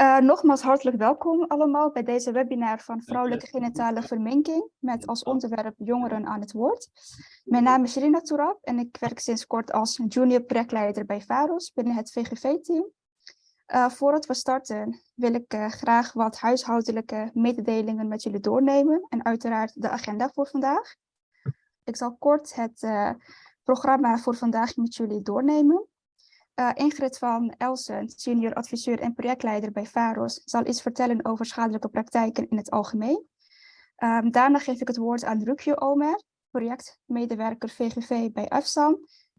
Uh, nogmaals hartelijk welkom allemaal bij deze webinar van vrouwelijke genitale verminking met als onderwerp jongeren aan het woord. Mijn naam is Rina Tourab en ik werk sinds kort als junior projectleider bij VAROS binnen het VGV-team. Uh, voordat we starten wil ik uh, graag wat huishoudelijke mededelingen met jullie doornemen en uiteraard de agenda voor vandaag. Ik zal kort het programma voor vandaag met jullie doornemen. Uh, Ingrid van Elsen, senior adviseur en projectleider bij VAROS, zal iets vertellen over schadelijke praktijken in het algemeen. Um, daarna geef ik het woord aan Rukje Omer, projectmedewerker VGV bij AFSAM,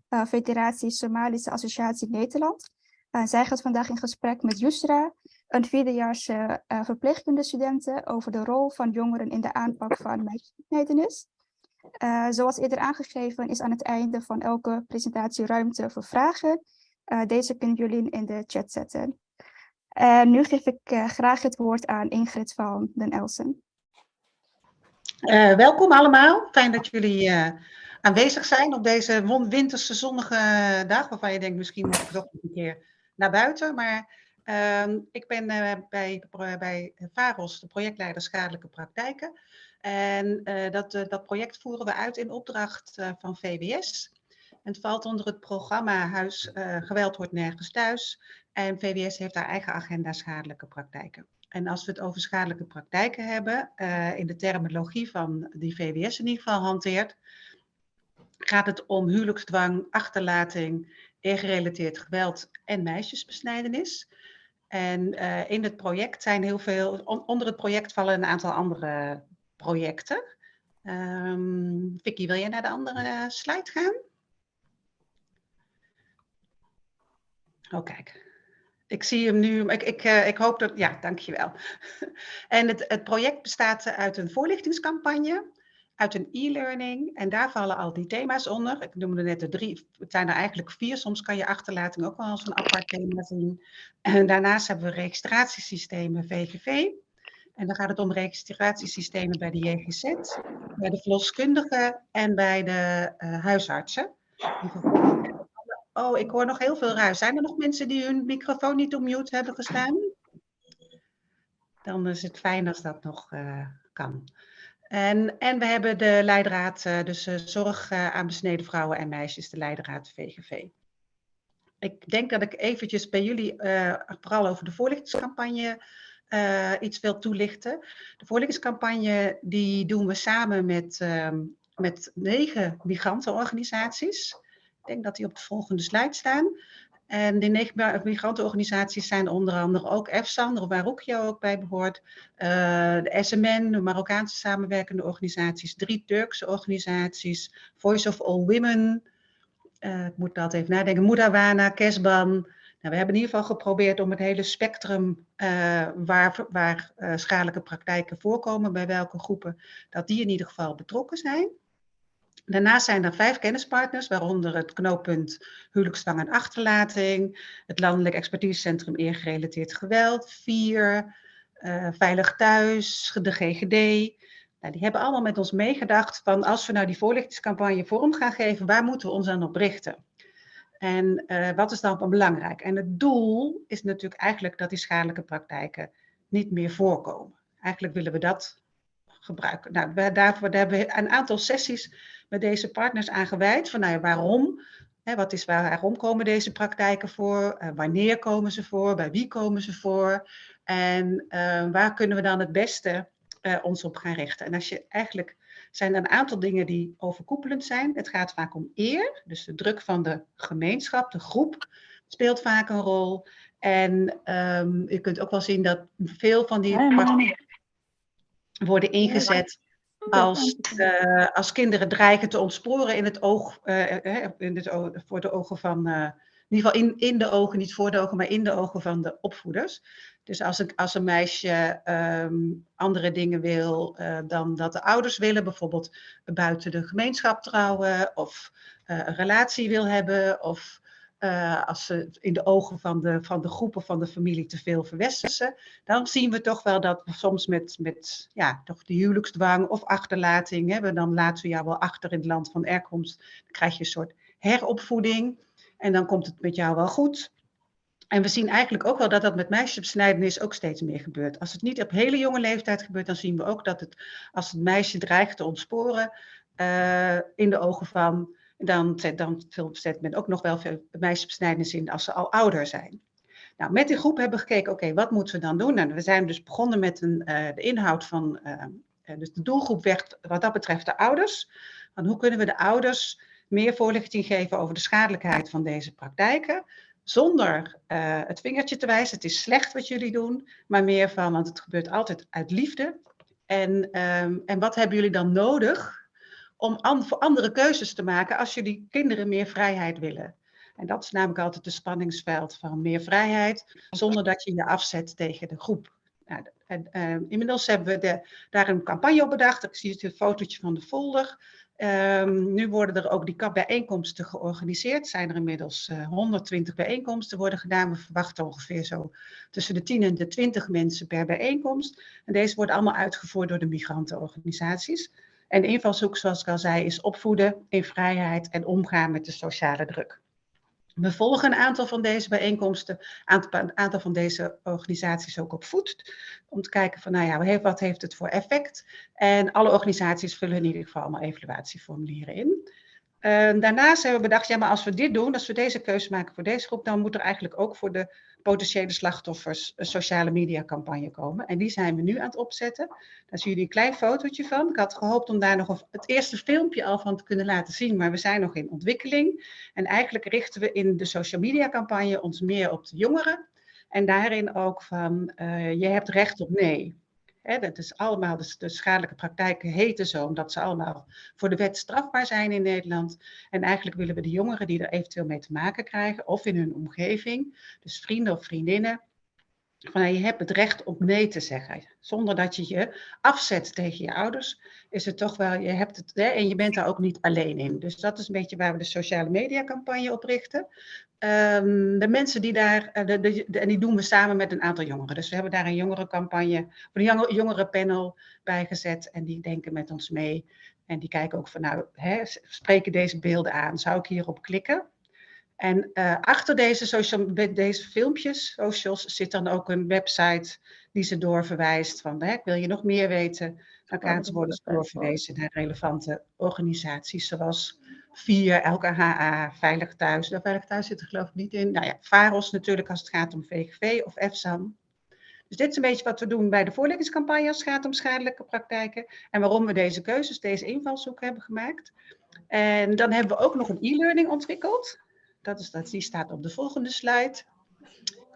uh, Federatie Somalische Associatie Nederland. Uh, zij gaat vandaag in gesprek met Yusra, een vierdejaarse uh, over de rol van jongeren in de aanpak van meisjesbesnijdenis. Uh, zoals eerder aangegeven is aan het einde van elke presentatie ruimte voor vragen. Uh, deze kunnen jullie in de chat zetten. Uh, nu geef ik uh, graag het woord aan Ingrid van den Elsen. welkom allemaal. Fijn dat jullie aanwezig zijn op deze winterse zonnige dag. Waarvan je denkt, misschien moet ik toch een keer naar buiten. Maar ehm, ik ben bij, bij VAROS, de projectleider Schadelijke Praktijken. En dat, dat project voeren we uit in opdracht van VWS. Het valt onder het programma Huis uh, Geweld wordt nergens thuis. En VWS heeft haar eigen agenda schadelijke praktijken. En als we het over schadelijke praktijken hebben, uh, in de terminologie van die VWS in ieder geval hanteert, gaat het om huwelijksdwang, achterlating, ingerelateerd geweld en meisjesbesnijdenis. En uh, in het project zijn heel veel, on, onder het project vallen een aantal andere projecten. Um, Vicky, wil jij naar de andere slide gaan? Oh, kijk. Ik zie hem nu. Ik, ik, uh, ik hoop dat. Ja, dankjewel. en het, het project bestaat uit een voorlichtingscampagne, uit een e-learning. En daar vallen al die thema's onder. Ik noemde net de drie. Het zijn er eigenlijk vier. Soms kan je achterlating ook wel als een apart thema zien. En daarnaast hebben we registratiesystemen VGV. En dan gaat het om registratiesystemen bij de JGZ, bij de verloskundigen en bij de uh, huisartsen. Oh, ik hoor nog heel veel ruis. Zijn er nog mensen die hun microfoon niet op mute hebben gestaan? Dan is het fijn als dat nog uh, kan. En, en we hebben de leidraad, uh, dus uh, zorg aan besneden vrouwen en meisjes, de leidraad VGV. Ik denk dat ik eventjes bij jullie vooral over de voorlichtingscampagne iets wil toelichten. De voorlichtingscampagne die doen we samen met, ehm, met negen migrantenorganisaties. Ik denk dat die op de volgende slide staan. En die negen migrantenorganisaties zijn onder andere ook EFSAN, waar Roekjo ook bij behoort. Uh, de SMN, de Marokkaanse samenwerkende organisaties. Drie Turkse organisaties. Voice of All Women. Uh, ik moet dat even nadenken. Moedawana, Kesban. Nou, we hebben in ieder geval geprobeerd om het hele spectrum uh, waar, waar schadelijke praktijken voorkomen, bij welke groepen, dat die in ieder geval betrokken zijn. Daarnaast zijn er vijf kennispartners, waaronder het knooppunt huwelijksdwang en achterlating, het Landelijk Expertisecentrum Eergerelateerd Geweld, vier, uh, Veilig Thuis, de GGD. Nou, die hebben allemaal met ons meegedacht van als we nou die voorlichtingscampagne vorm gaan geven, waar moeten we ons dan op richten? En uh, wat is dan belangrijk? En het doel is natuurlijk eigenlijk dat die schadelijke praktijken niet meer voorkomen. Eigenlijk willen we dat gebruiken. Nou, daarvoor daar hebben we een aantal sessies met deze partners aan gewijd. Van nou ja, waarom? Hè, wat is, waarom komen deze praktijken voor? Uh, wanneer komen ze voor? Bij wie komen ze voor? En uh, waar kunnen we dan het beste uh, ons op gaan richten? En als je eigenlijk zijn er een aantal dingen die overkoepelend zijn. Het gaat vaak om eer, dus de druk van de gemeenschap, de groep speelt vaak een rol. En um, je kunt ook wel zien dat veel van die praktijken worden ingezet als, uh, als kinderen dreigen te ontsporen in het oog, uh, in het voor de ogen van, in ieder geval in, in de ogen, niet voor de ogen, maar in de ogen van de opvoeders. Dus als een, als een meisje um, andere dingen wil dan dat de ouders willen, bijvoorbeeld buiten de gemeenschap trouwen of een relatie wil hebben of uh, als ze in de ogen van de, van de groepen van de familie te veel verwestersen, dan zien we toch wel dat we soms met, met ja, toch de huwelijksdwang of achterlating hebben. Dan laten we jou wel achter in het land van herkomst. Dan krijg je een soort heropvoeding en dan komt het met jou wel goed. En we zien eigenlijk ook wel dat dat met meisjesbesnijdenis ook steeds meer gebeurt. Als het niet op hele jonge leeftijd gebeurt, dan zien we ook dat het, als het meisje dreigt te ontsporen uh, in de ogen van, dan, dan zet men ook nog wel veel meisjesbesnijdenis in als ze al ouder zijn. Nou, met die groep hebben we gekeken, oké, wat moeten we dan doen? Nou, we zijn dus begonnen met een, uh, de inhoud van, uh, dus de doelgroep werd wat dat betreft de ouders. Want hoe kunnen we de ouders meer voorlichting geven over de schadelijkheid van deze praktijken? Zonder het vingertje te wijzen, het is slecht wat jullie doen, maar meer van, want het gebeurt altijd uit liefde. En, um, en wat hebben jullie dan nodig om voor andere keuzes te maken als jullie kinderen meer vrijheid willen? En dat is namelijk altijd het spanningsveld van meer vrijheid, zonder dat je je afzet tegen de groep. Nou, en, uh, inmiddels hebben we de, daar een campagne op bedacht. Ik zie het fotootje van de folder. Um, nu worden er ook die bijeenkomsten georganiseerd. Zijn er inmiddels uh, 120 bijeenkomsten worden gedaan. We verwachten ongeveer zo tussen de 10 en de 20 mensen per bijeenkomst. En deze worden allemaal uitgevoerd door de migrantenorganisaties. En de invalshoek, zoals ik al zei, is opvoeden in vrijheid en omgaan met de sociale druk. We volgen een aantal van deze bijeenkomsten, een aantal van deze organisaties ook op voet. Om te kijken van, nou ja, wat heeft het voor effect? En alle organisaties vullen in ieder geval allemaal evaluatieformulieren in. Uh, daarnaast hebben we bedacht, ja, maar als we dit doen, als we deze keuze maken voor deze groep, dan moet er eigenlijk ook voor de potentiële slachtoffers een sociale media campagne komen. En die zijn we nu aan het opzetten. Daar zien jullie een klein fotootje van. Ik had gehoopt om daar nog het eerste filmpje al van te kunnen laten zien, maar we zijn nog in ontwikkeling. En eigenlijk richten we in de social media campagne ons meer op de jongeren. En daarin ook van, uh, je hebt recht op nee. Dat is allemaal, de, de schadelijke praktijken heten zo, omdat ze allemaal voor de wet strafbaar zijn in Nederland. En eigenlijk willen we de jongeren die er eventueel mee te maken krijgen, of in hun omgeving, dus vrienden of vriendinnen, van je hebt het recht om nee te zeggen. Zonder dat je je afzet tegen je ouders, is het toch wel, je hebt het, hè, en je bent daar ook niet alleen in. Dus dat is een beetje waar we de sociale media campagne op richten. Um, de mensen die daar, eh, en die doen we samen met een aantal jongeren. Dus we hebben daar een jongerencampagne, een jongerenpanel bij gezet en die denken met ons mee. En die kijken ook van, nou, hè, spreken deze beelden aan? Zou ik hierop klikken? En uh, achter deze, social, deze filmpjes, socials, zit dan ook een website die ze doorverwijst van, hè, wil je nog meer weten? Dan kan ze worden doorverwezen naar relevante organisaties zoals VIER, LKHA, Veilig Thuis. Nou, Veilig Thuis zit er geloof ik niet in. Nou ja, VAROS natuurlijk als het gaat om VGV of EFSAM. Dus dit is een beetje wat we doen bij de voorlichtingscampagne als het gaat om schadelijke praktijken. En waarom we deze keuzes, deze invalshoek hebben gemaakt. En dan hebben we ook nog een e-learning ontwikkeld. Dat is, dat, die staat op de volgende slide.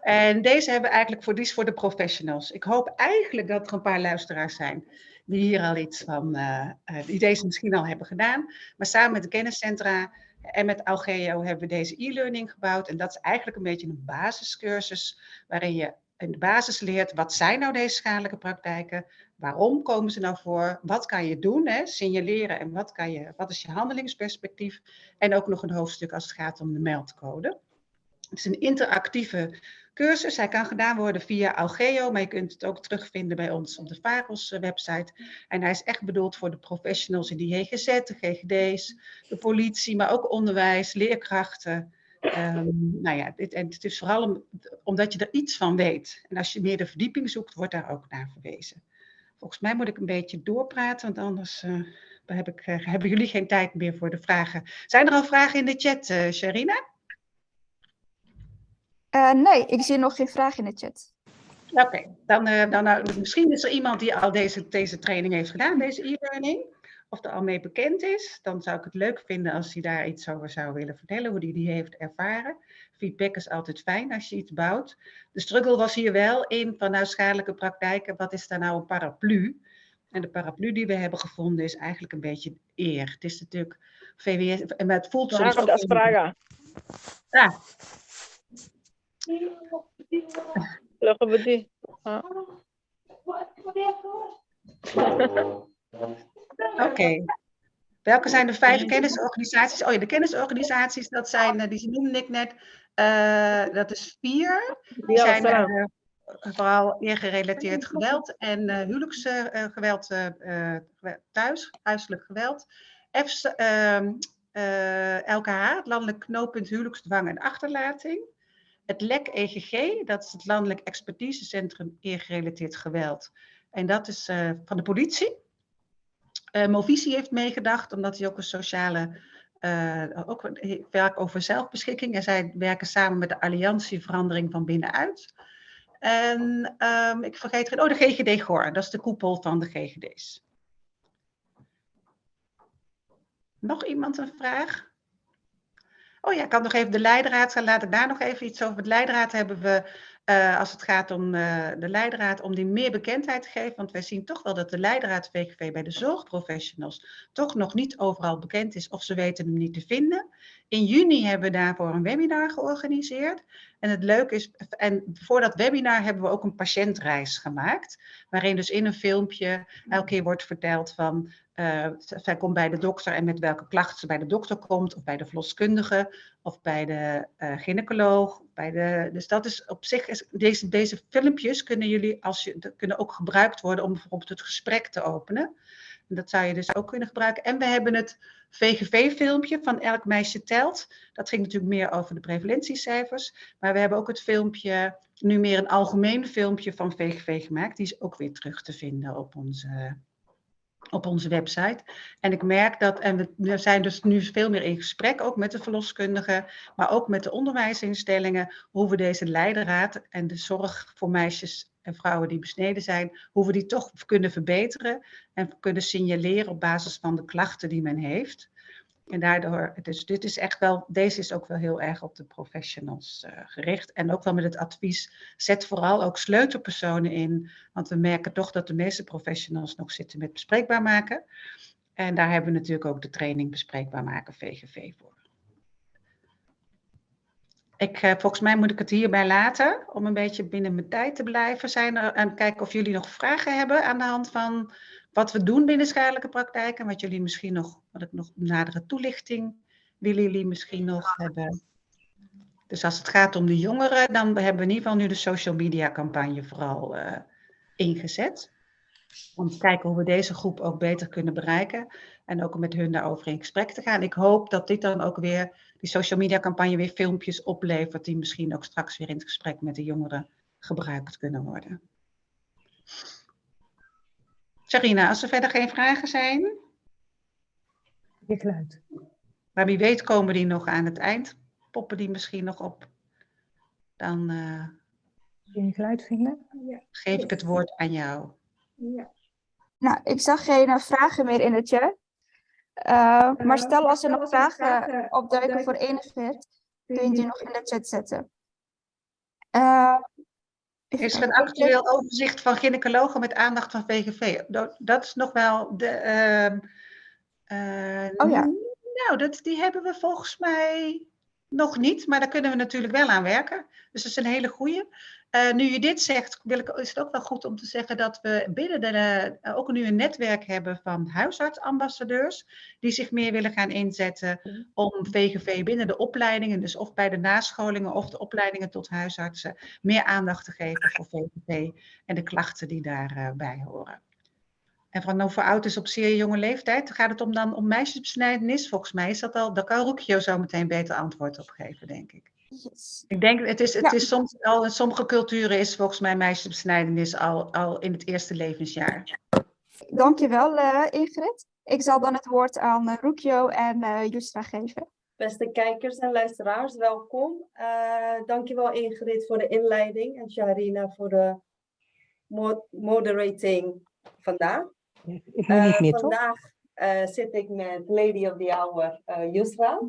En deze hebben we eigenlijk voor, die is voor de professionals. Ik hoop eigenlijk dat er een paar luisteraars zijn die hier al iets van, uh, die deze misschien al hebben gedaan. Maar samen met de kenniscentra en met Algeo hebben we deze e-learning gebouwd. En dat is eigenlijk een beetje een basiscursus waarin je in de basis leert wat zijn nou deze schadelijke praktijken, waarom komen ze nou voor, wat kan je doen, hè? signaleren en wat, kan je, wat is je handelingsperspectief. En ook nog een hoofdstuk als het gaat om de meldcode. Het is een interactieve cursus. Hij kan gedaan worden via Algeo, maar je kunt het ook terugvinden bij ons op de VAROS eh, website. En hij is echt bedoeld voor de professionals in die HGZ, de GGD's, de politie, maar ook onderwijs, leerkrachten. Um, nou ja, dit, en het is vooral om, omdat je er iets van weet. En als je meer de verdieping zoekt, wordt daar ook naar verwezen. Volgens mij moet ik een beetje doorpraten, want anders uh, heb ik, uh, hebben jullie geen tijd meer voor de vragen. Zijn er al vragen in de chat, uh, Sharina? Nee, ik zie nog geen vraag in de chat. Oké, okay, dan, dan uh, misschien is er iemand die al deze, deze training heeft gedaan, deze e-learning, of er al mee bekend is. Dan zou ik het leuk vinden als hij daar iets over zou willen vertellen, hoe hij die heeft ervaren. Feedback is altijd fijn als je iets bouwt. De struggle was hier wel in van nou schadelijke praktijken, wat is daar nou een paraplu? En de paraplu die we hebben gevonden is eigenlijk een beetje eer. Het is natuurlijk VWS, maar het voelt soms vragen. Ah, LGBT. Oké. Okay. Welke zijn de vijf kennisorganisaties? Oh ja, de kennisorganisaties, dat zijn, die noemde ik net, uh, dat is vier. Die zijn uh, vooral eergerelateerd geweld en uh, huwelijksgeweld thuis, huiselijk geweld. F, LKH, het landelijk knooppunt huwelijksdwang en achterlating. het LEC EGG, dat is het Landelijk Expertisecentrum Eergerelateerd Geweld. En dat is van de politie. Movisie heeft meegedacht, omdat hij ook een sociale, ook werkt over zelfbeschikking. En zij werken samen met de Alliantie Verandering van Binnenuit. En um, ik vergeet geen, oh de GGD Goor, dat is de koepel van de GGD's. Nog iemand een vraag? Oh ja, ik kan nog even de leidraad, laat ik daar nog even iets over. De leidraad hebben we, uh, als het gaat om uh, de leidraad, om die meer bekendheid te geven. Want wij zien toch wel dat de leidraad VGV bij de zorgprofessionals toch nog niet overal bekend is of ze weten hem niet te vinden. In juni hebben we daarvoor een webinar georganiseerd. En het leuke is, en voor dat webinar hebben we ook een patiëntreis gemaakt. Waarin dus in een filmpje elke keer wordt verteld van uh, zij komt bij de dokter en met welke klachten ze bij de dokter komt, of bij de verloskundige, of bij de uh, gynaecoloog. Bij de, dus dat is op zich, deze, deze filmpjes kunnen jullie als je, kunnen ook gebruikt worden om bijvoorbeeld het gesprek te openen. En dat zou je dus ook kunnen gebruiken. En we hebben het VGV-filmpje van Elk Meisje Telt. Dat ging natuurlijk meer over de prevalentiecijfers. Maar we hebben ook het filmpje, nu meer een algemeen filmpje van VGV gemaakt. Die is ook weer terug te vinden op onze op onze website. En ik merk dat, en we zijn dus nu veel meer in gesprek, ook met de verloskundigen, maar ook met de onderwijsinstellingen, hoe we deze leidraad en de zorg voor meisjes en vrouwen die besneden zijn, hoe we die toch kunnen verbeteren en kunnen signaleren op basis van de klachten die men heeft. En daardoor, dus dit is echt wel, deze is ook wel heel erg op de professionals uh, gericht. En ook wel met het advies, zet vooral ook sleutelpersonen in. Want we merken toch dat de meeste professionals nog zitten met bespreekbaar maken. En daar hebben we natuurlijk ook de training bespreekbaar maken VGV voor. Ik, uh, volgens mij moet ik het hierbij laten, om een beetje binnen mijn tijd te blijven. Zijn er, en kijken of jullie nog vragen hebben aan de hand van wat we doen binnen schadelijke praktijken, wat jullie misschien nog, wat ik nog nadere toelichting willen jullie misschien nog hebben. Dus als het gaat om de jongeren, dan hebben we in ieder geval nu de social media campagne vooral uh, ingezet. Om te kijken hoe we deze groep ook beter kunnen bereiken. En ook om met hun daarover in gesprek te gaan. Ik hoop dat dit dan ook weer, die social media campagne weer filmpjes oplevert. Die misschien ook straks weer in het gesprek met de jongeren gebruikt kunnen worden. Sarina, als er verder geen vragen zijn. Je geluid. Maar wie weet komen die nog aan het eind. Poppen die misschien nog op. Dan uh, je geluid vinden? Ja. geef ik het woord aan jou. Ja. Nou, ik zag geen vragen meer in het chat. Uh, maar stel als er nog vragen opduiken voor Enigheid, kun je die nog in de chat zetten. Is er een actueel overzicht van gynaecologen met aandacht van VGV? Dat is nog wel de. Uh, uh, oh ja. Nou, dat, die hebben we volgens mij nog niet, maar daar kunnen we natuurlijk wel aan werken. Dus dat is een hele goede. Uh, nu je dit zegt, wil ik, is het ook wel goed om te zeggen dat we binnen de, uh, ook nu een netwerk hebben van huisartsambassadeurs, die zich meer willen gaan inzetten om VGV binnen de opleidingen, dus of bij de nascholingen of de opleidingen tot huisartsen, meer aandacht te geven voor VGV en de klachten die daarbij uh, horen. En van over oud is op zeer jonge leeftijd, gaat het om dan om meisjesbesnijdenis? Volgens mij is dat al, daar kan Roekjo zo meteen beter antwoord op geven, denk ik. Yes. Ik denk, het is, het ja. is soms al in sommige culturen is volgens mij meisjesbesnijdenis al, al in het eerste levensjaar. Dankjewel uh, Ingrid. Ik zal dan het woord aan uh, Rukjo en uh, Justra geven. Beste kijkers en luisteraars, welkom. Uh, dankjewel Ingrid voor de inleiding en Sharina voor de mo moderating vandaag. Ik niet meer, vandaag zit ik met Lady of the Hour, Yusra.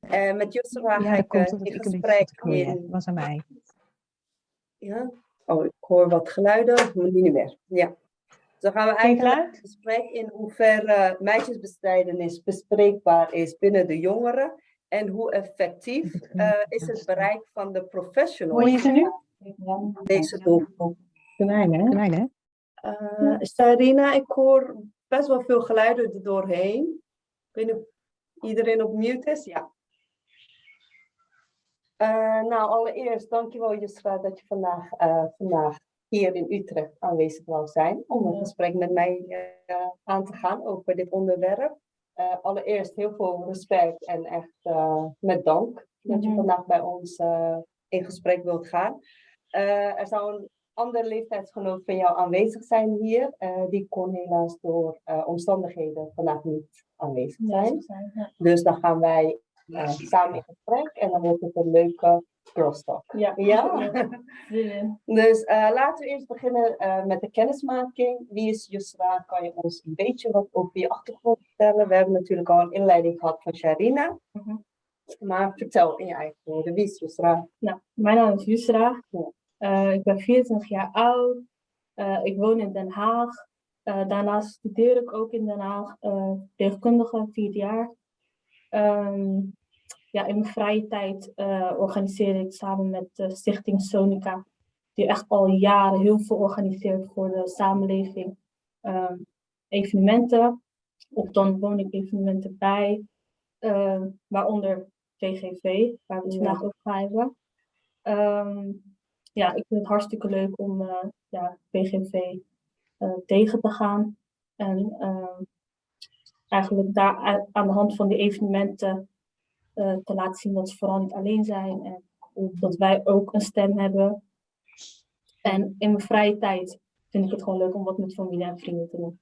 Uh, met Yusra ja, ga ik uh, in gesprek in... was aan mij. Ja? Oh, ik hoor wat geluiden, maar niet meer. Ja. Dan gaan we eigenlijk in gesprek in hoeverre meisjesbestrijdenis bespreekbaar is binnen de jongeren en hoe effectief uh, is het bereik van de professionals. Hoor je ze nu? Deze doelgroep. Hè? Hè? Uh, Sarina, ik hoor best wel veel geluiden er doorheen. Ik weet niet iedereen op mute is? Ja. Uh, nou, allereerst dankjewel Jusra dat je vandaag, uh, vandaag hier in Utrecht aanwezig wil zijn om een gesprek met mij uh, aan te gaan over dit onderwerp. allereerst heel veel respect en echt met dank dat je vandaag bij ons in gesprek wilt gaan. Eh, er zou een andere leeftijdsgenoot van jou aanwezig zijn hier. Eh, die kon helaas door eh, omstandigheden vandaag niet aanwezig zijn. Ja. Dus dan gaan wij eh, samen in gesprek en dan wordt het een leuke crosstalk. Ja. Ja? Zin in. Dus eh, laten we eerst beginnen eh, met de kennismaking. Wie is Yusra? Kan je ons een beetje wat over je achtergrond vertellen? We hebben natuurlijk al een inleiding gehad van Sharina. Mhm. Maar vertel in je eigen woorden, wie is Yusra? Nou, mijn naam is Yusra. Ja. Eh, ik ben 24 jaar oud. Eh, ik woon in Den Haag. Eh, daarnaast studeer ik ook in Den Haag. verpleegkundige, vier jaar. Ehm, ja, in mijn vrije tijd organiseer ik samen met de Stichting Sonica, die echt al jaren heel veel organiseert voor de samenleving, ehm, evenementen. Of dan woon ik evenementen bij, waaronder VGV, waar we het Ja. vandaag ook gaan hebben. Ja, ik vind het hartstikke leuk om eh, ja, VGV eh, tegen te gaan. En ehm, eigenlijk daar aan de hand van die evenementen eh, te laten zien dat ze vooral niet alleen zijn. En dat wij ook een stem hebben. En in mijn vrije tijd vind ik het gewoon leuk om wat met familie en vrienden te doen.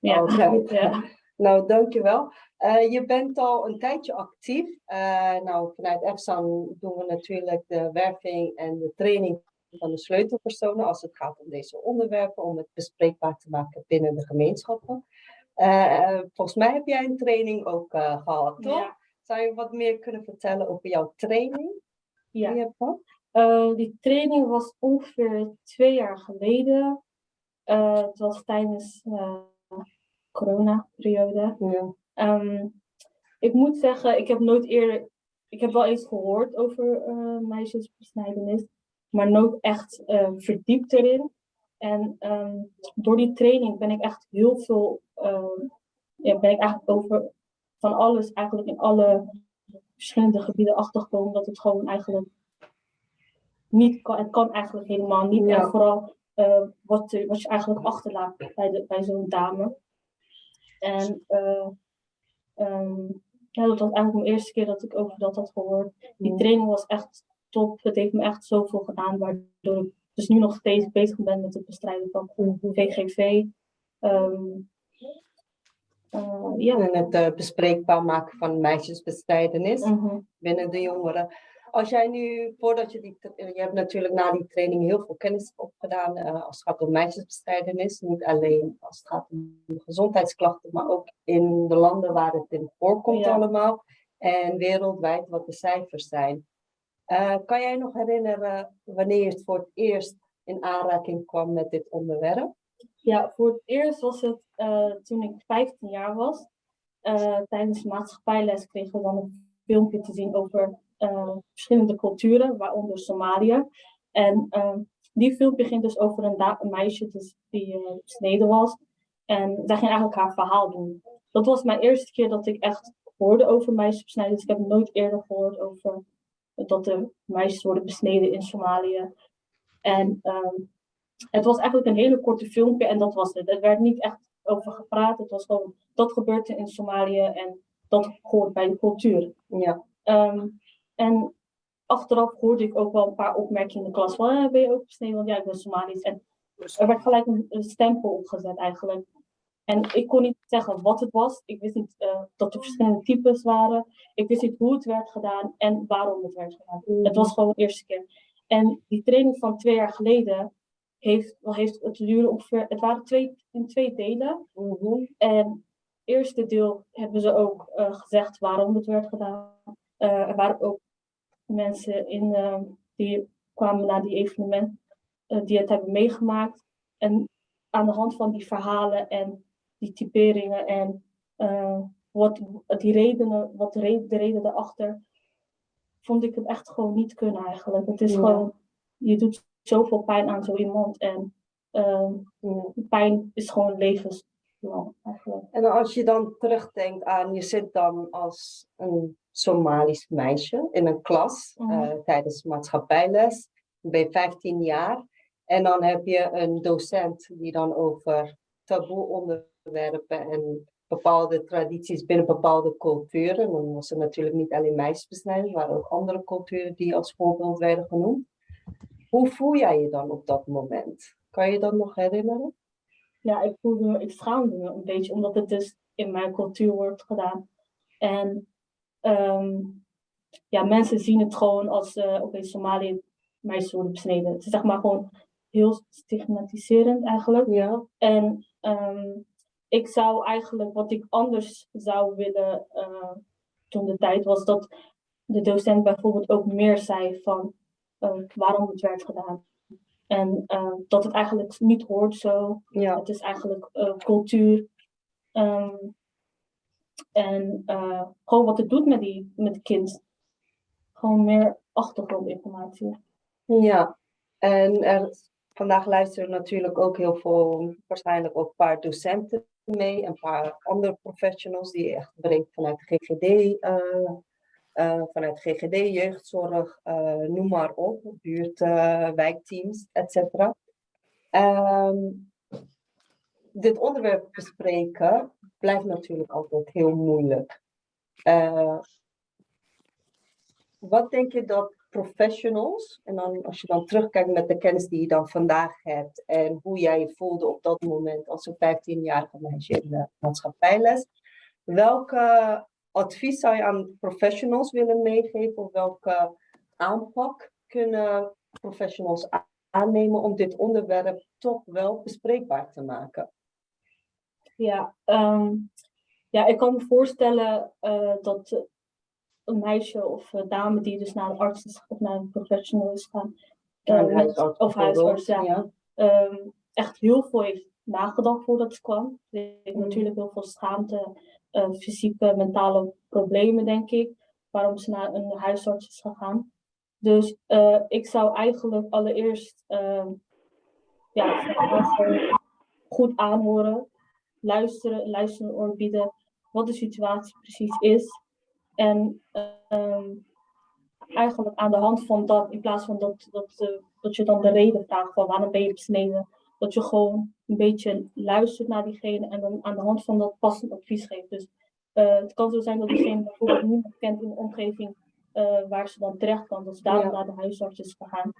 Ja. Ja. Nou, dankjewel. Eh je bent al een tijdje actief. Eh, nou, vanuit EFSAN doen we natuurlijk de werving en de training van de sleutelpersonen als het gaat om deze onderwerpen, om het bespreekbaar te maken binnen de gemeenschappen. Eh, volgens mij heb jij een training ook eh, gehad, toch? Ja. Zou je wat meer kunnen vertellen over jouw training die Ja. je die training was ongeveer twee jaar geleden. Het was tijdens de corona-periode. Ja. Ehm, ik moet zeggen, ik heb nooit eerder. Ik heb wel eens gehoord over eh meisjesbesnijdenis, maar nooit echt eh, verdiept erin. En ehm, door die training ben ik echt heel veel. ehm, ja, ben ik eigenlijk over van alles, eigenlijk in alle verschillende gebieden achtergekomen dat het gewoon eigenlijk niet kan. Het kan eigenlijk helemaal niet. Ja. En vooral eh, wat, wat je eigenlijk achterlaat bij, de, bij zo'n dame. En eh, ehm, ja, dat was eigenlijk mijn eerste keer dat ik over dat had gehoord. Die training was echt top. Het heeft me echt zoveel gedaan, waardoor ik dus nu nog steeds bezig ben met het bestrijden van VGV. Ehm, eh, ja. En het eh, bespreekbaar maken van meisjesbestrijdenis. Mhm. binnen de jongeren. Als jij nu, voordat je die, tra- je hebt natuurlijk na die training heel veel kennis opgedaan eh, als het gaat om meisjesbestrijdenis. Niet alleen als het gaat om gezondheidsklachten, maar ook in de landen waar het in voorkomt Ja. allemaal. En wereldwijd wat de cijfers zijn. Eh, kan jij nog herinneren wanneer je het voor het eerst in aanraking kwam met dit onderwerp? Ja, voor het eerst was het eh, toen ik 15 jaar was. Eh, tijdens de maatschappijles kregen we dan een filmpje te zien over eh, verschillende culturen, waaronder Somalië. En ehm, die filmpje ging dus over een, meisje dus, die eh, besneden was. En zij ging eigenlijk haar verhaal doen. Dat was mijn eerste keer dat ik echt hoorde over meisjesbesnijdenis. Ik heb nooit eerder gehoord over dat de meisjes worden besneden in Somalië. En ehm, het was eigenlijk een hele korte filmpje en dat was het. Er werd niet echt over gepraat. Het was gewoon, dat gebeurt er in Somalië en dat hoort bij de cultuur. Ja, Ehm, en achteraf hoorde ik ook wel een paar opmerkingen in de klas van, "Eh, ben je ook besneden? Want ja, ik ben Somalisch. En er werd gelijk een, een stempel opgezet eigenlijk. En ik kon niet zeggen wat het was. Ik wist niet eh, dat er verschillende types waren. Ik wist niet hoe het werd gedaan en waarom het werd gedaan. Het was gewoon de eerste keer. En die training van twee jaar geleden heeft, wel heeft het duurde ongeveer, het waren twee, in twee delen. Mhm. En het eerste deel hebben ze ook eh, gezegd waarom het werd gedaan. Eh, er waren ook mensen in, eh, die kwamen naar die evenement, eh, die het hebben meegemaakt. En aan de hand van die verhalen en die typeringen en eh, wat die redenen, wat de reden, de reden daarachter, vond ik het echt gewoon niet kunnen eigenlijk. Het is Ja. gewoon, je doet zoveel pijn aan zo iemand en pijn is gewoon eigenlijk. En als je dan terugdenkt aan, je zit dan als een Somalisch meisje in een klas Mhm. eh, tijdens maatschappijles. Je 15 jaar. En dan heb je een docent die dan over taboe onderwerpen en bepaalde tradities binnen bepaalde culturen. Dan was er natuurlijk niet alleen meisjesbesnijding, er waren ook andere culturen die als voorbeeld werden genoemd. Hoe voel jij je dan op dat moment? Kan je dat nog herinneren? Ja, ik voelde me, ik schaamde me een beetje, omdat het dus in mijn cultuur wordt gedaan. En ehm, ja, mensen zien het gewoon als, uh, oké, Somalië, meisjes worden besneden. Het is zeg maar gewoon heel stigmatiserend eigenlijk. Ja. En ehm, ik zou eigenlijk, wat ik anders zou willen uh, toen de tijd was, dat de docent bijvoorbeeld ook meer zei van uh, waarom het werd gedaan. En uh, dat het eigenlijk niet hoort zo. Ja. Het is eigenlijk uh, cultuur. Um, en uh, gewoon wat het doet met, die, met het kind. Gewoon meer achtergrondinformatie. Ja, en er, vandaag luisteren natuurlijk ook heel veel, waarschijnlijk ook een paar docenten mee. Een paar andere professionals die echt breed vanuit de GGD uh, vanuit GGD, jeugdzorg, uh, noem maar op, buurt, uh, wijkteams, etc. Um, dit onderwerp bespreken blijft natuurlijk altijd heel moeilijk. wat denk je dat professionals, en dan als je dan terugkijkt met de kennis die je dan vandaag hebt en hoe jij je voelde op dat moment als een 15-jarige meisje in de maatschappijles, welke advies zou je aan professionals willen meegeven? Of welke aanpak kunnen professionals aannemen om dit onderwerp toch wel bespreekbaar te maken? Ja, um, ja ik kan me voorstellen uh, dat een meisje of een dame die dus naar een arts is, of naar een professional is gaan, uh, huisarts, of huisarts, ja, ja. Um, echt heel veel heeft nagedacht voordat ze kwam. Mm. natuurlijk heel veel schaamte fysieke, mentale problemen, denk ik, waarom ze naar een huisarts is gegaan. Dus uh, ik zou eigenlijk allereerst uh, ja, goed aanhoren, luisteren, luisteren oor bieden, wat de situatie precies is. En um, eigenlijk aan de hand van dat, in plaats van dat, dat, uh, dat je dan de reden vraagt van waarom ben je besneden, dat je gewoon een beetje luistert naar diegene en dan aan de hand van dat passend advies geeft. Dus uh, het kan zo zijn dat diegene bijvoorbeeld niemand kent in de omgeving uh, waar ze dan terecht kan, dat ze daarom ja. naar de huisarts is gegaan.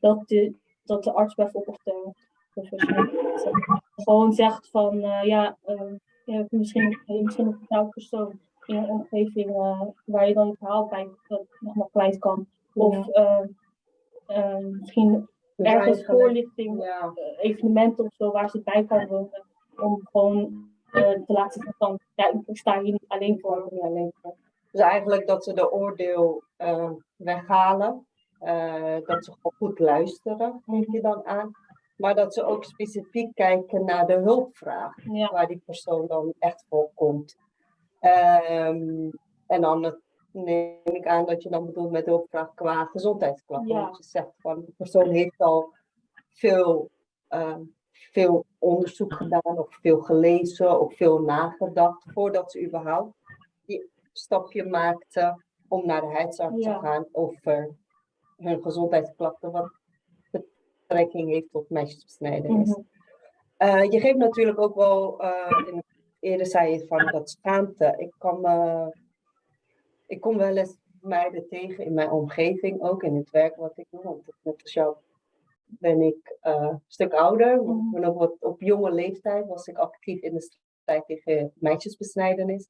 Dat de, dat de arts bijvoorbeeld of de professional gewoon zegt van uh, ja, misschien, misschien een vertrouwd persoon in je omgeving waar je dan je verhaal bij nog maar kwijt kan. Of misschien ergens voorlichting, ja. evenementen of zo waar ze bij kan wonen. Om gewoon uh, te laten zien van, ja, ik sta hier niet alleen voor. Niet alleen voor. Dus eigenlijk dat ze de oordeel uh, weghalen. Uh, dat ze gewoon goed luisteren, geef je dan aan. Maar dat ze ook specifiek kijken naar de hulpvraag. Ja. Waar die persoon dan echt voor komt. Um, en dan neem ik aan dat je dan bedoelt met hulpvraag qua gezondheidsklachten. Ja. Dat je zegt van de persoon heeft al veel, uh, veel onderzoek gedaan of veel gelezen of veel nagedacht voordat ze überhaupt die stapje maakte om naar de huisarts Ja. te gaan over hun gezondheidsklachten wat betrekking heeft tot meisjesbesnijdenis. Mhm. Uh, je geeft natuurlijk ook wel, uh, in, eerder zei je van dat schaamte. Ik kan me ik kom wel eens meiden tegen in mijn omgeving, ook in het werk wat ik doe. Want net als jou ben ik uh, een stuk ouder. Mhm. Maar nog wat op jonge leeftijd was ik actief in de strijd tegen meisjesbesnijdenis.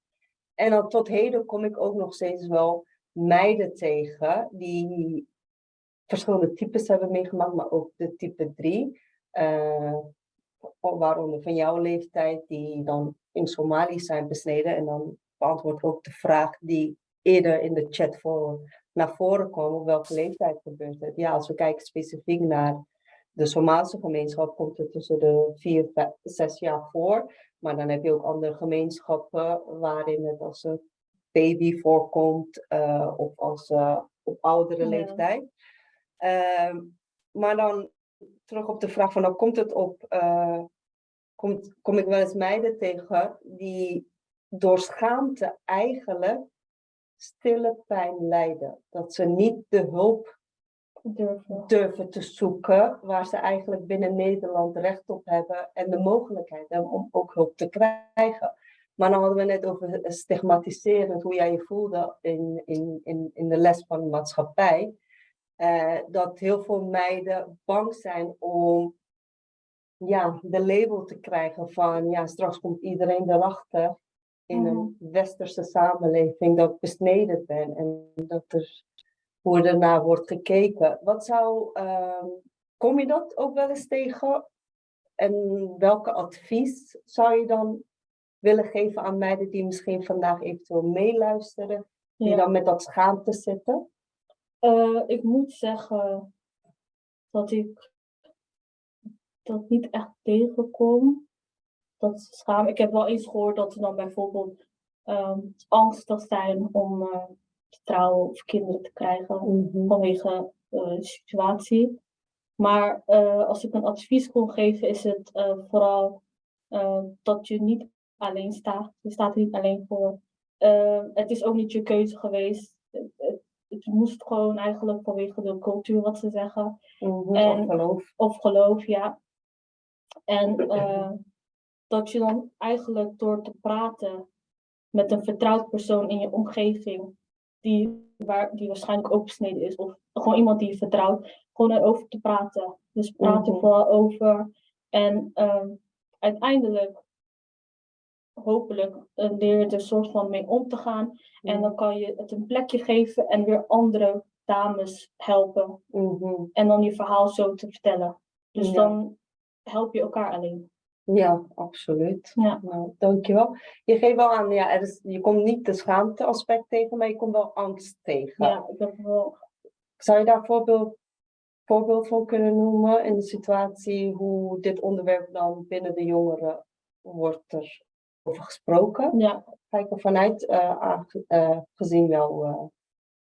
En dan tot heden kom ik ook nog steeds wel meiden tegen die verschillende types hebben meegemaakt, maar ook de type 3. Uh, waaronder van jouw leeftijd, die dan in Somalië zijn besneden. En dan beantwoord ook de vraag die eerder in de chat voor, naar voren kwam, op welke leeftijd gebeurt het? Ja, als we kijken specifiek naar de Somalische gemeenschap, komt het tussen de 4 en 6 jaar voor. Maar dan heb je ook andere gemeenschappen waarin het als een baby voorkomt uh, of als uh, op oudere Ja. leeftijd. Uh, maar dan terug op de vraag van, nou komt het op, uh, komt, kom ik wel eens meiden tegen die door schaamte eigenlijk stille pijn lijden. Dat ze niet de hulp Durven. durven te zoeken waar ze eigenlijk binnen Nederland recht op hebben en de mogelijkheid hebben om ook hulp te krijgen. Maar dan hadden we net over stigmatiserend, hoe jij je voelde in, in, in, in de les van de maatschappij. Eh, dat heel veel meiden bang zijn om ja, de label te krijgen van ja, straks komt iedereen erachter in een westerse samenleving dat besneden ben en dat er hoe ernaar wordt gekeken. Wat zou, ehm, kom je dat ook wel eens tegen? En welke advies zou je dan willen geven aan meiden die misschien vandaag eventueel meeluisteren, die Ja. dan met dat schaamte zitten? Eh, ik moet zeggen dat ik dat niet echt tegenkom. Dat schaam. Ik heb wel eens gehoord dat ze dan bijvoorbeeld ehm, angstig zijn om eh, te trouwen of kinderen te krijgen vanwege eh, de situatie. Maar eh, als ik een advies kon geven, is het vooral dat je niet alleen staat. Je staat er niet alleen voor. Het is ook niet je keuze geweest. Het, moest gewoon eigenlijk vanwege de cultuur wat ze zeggen. Mhm, En- of geloof. Of geloof, ja. En dat je dan eigenlijk door te praten met een vertrouwd persoon in je omgeving, die, waar, die waarschijnlijk ook besneden is, of gewoon iemand die je vertrouwt, gewoon erover te praten. Dus praat er Mhm. vooral over. En ehm, uiteindelijk, hopelijk, eh, leer je er een soort van mee om te gaan. En dan kan je het een plekje geven en weer andere dames helpen. Mhm. En dan je verhaal zo te vertellen. Dus Ja. dan help je elkaar alleen. Ja, absoluut. Ja. Nou, dankjewel. Je geeft wel aan, ja, er is, je komt niet de schaamte aspect tegen, maar je komt wel angst tegen. Ja, ik heb wel. Zou je daar voorbeeld, voorbeeld van kunnen noemen in de situatie hoe dit onderwerp dan binnen de jongeren wordt er over gesproken? Ja, Kijk er vanuit, eh, aange- eh, gezien jouw eh,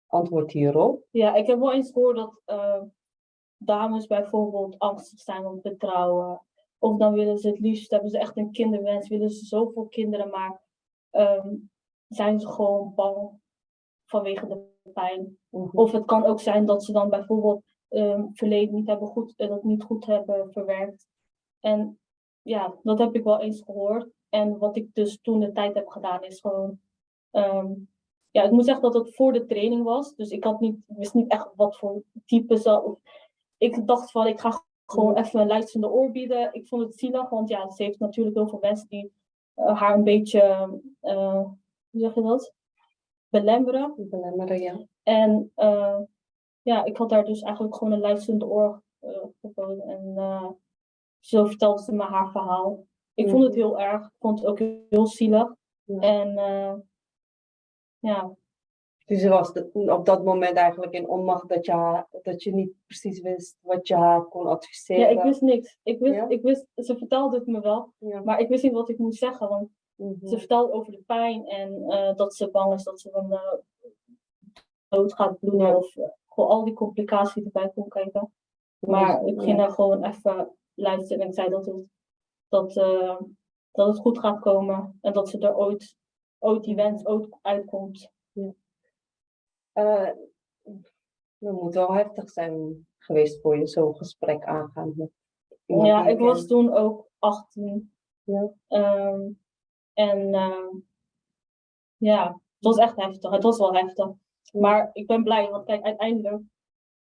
antwoord hierop. ja, ik heb wel eens gehoord dat eh, dames bijvoorbeeld angstig zijn om te trouwen. Of dan willen ze het liefst, hebben ze echt een kinderwens, willen ze zoveel kinderen, maar ehm, zijn ze gewoon bang vanwege de pijn. Mhm. Of het kan ook zijn dat ze dan bijvoorbeeld ehm verleden niet hebben goed, dat niet goed hebben verwerkt. En ja, dat heb ik wel eens gehoord. En wat ik dus toen de tijd heb gedaan is gewoon. ehm, ja, ik moet zeggen dat het voor de training was. Dus ik had niet, wist niet echt wat voor type ze. Ik dacht van ik ga gewoon even een luisterende oor bieden. Ik vond het zielig, want ja, ze heeft natuurlijk heel veel mensen die eh, haar een beetje, eh, hoe zeg je dat? Belemmeren. Belemmeren, ja. En eh, ja, ik had daar dus eigenlijk gewoon een luisterende oor geboden. En zo vertelde ze me haar verhaal. Ik vond het heel erg. Ik vond het ook heel zielig. Ja. En ja, Dus ze was de- op dat moment eigenlijk in onmacht dat je, haar- dat je niet precies wist wat je haar kon adviseren. ja, ik wist niks. Ik wist, Ja? ik wist, ze vertelde het me wel, Ja. maar ik wist niet wat ik moest zeggen. Want Mhm. ze vertelde over de pijn en eh, dat ze bang is dat ze dan eh, dood gaat bloeden. Ja. Of eh, gewoon al die complicaties erbij kon kijken. Maar ik ging Ja. daar gewoon even luisteren en ik zei dat het, dat, dat het goed gaat komen en dat ze er ooit, ooit die wens ooit uitkomt. Eh, dat moet wel heftig zijn geweest voor je, zo'n gesprek aangaan. Met Ja, ik was toen ook 18. Ja. Ehm, en ehm, ja, het was echt heftig. Het was wel heftig. Maar ik ben blij, want kijk, uiteindelijk,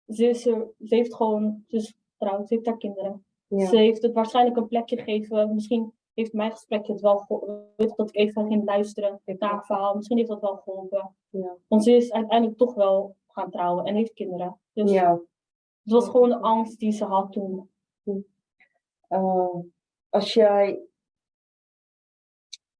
ze, is er, ze heeft gewoon, is getrouwd, ze heeft haar kinderen. Ja. Ze heeft het waarschijnlijk een plekje gegeven. Misschien heeft mijn gesprekje het wel geholpen. Dat ik even ging luisteren naar haar verhaal. Misschien heeft dat wel geholpen. Ja. Want ze is uiteindelijk toch wel gaan trouwen en heeft kinderen. Dus Ja. het was gewoon een angst die ze had toen. Eh, als jij,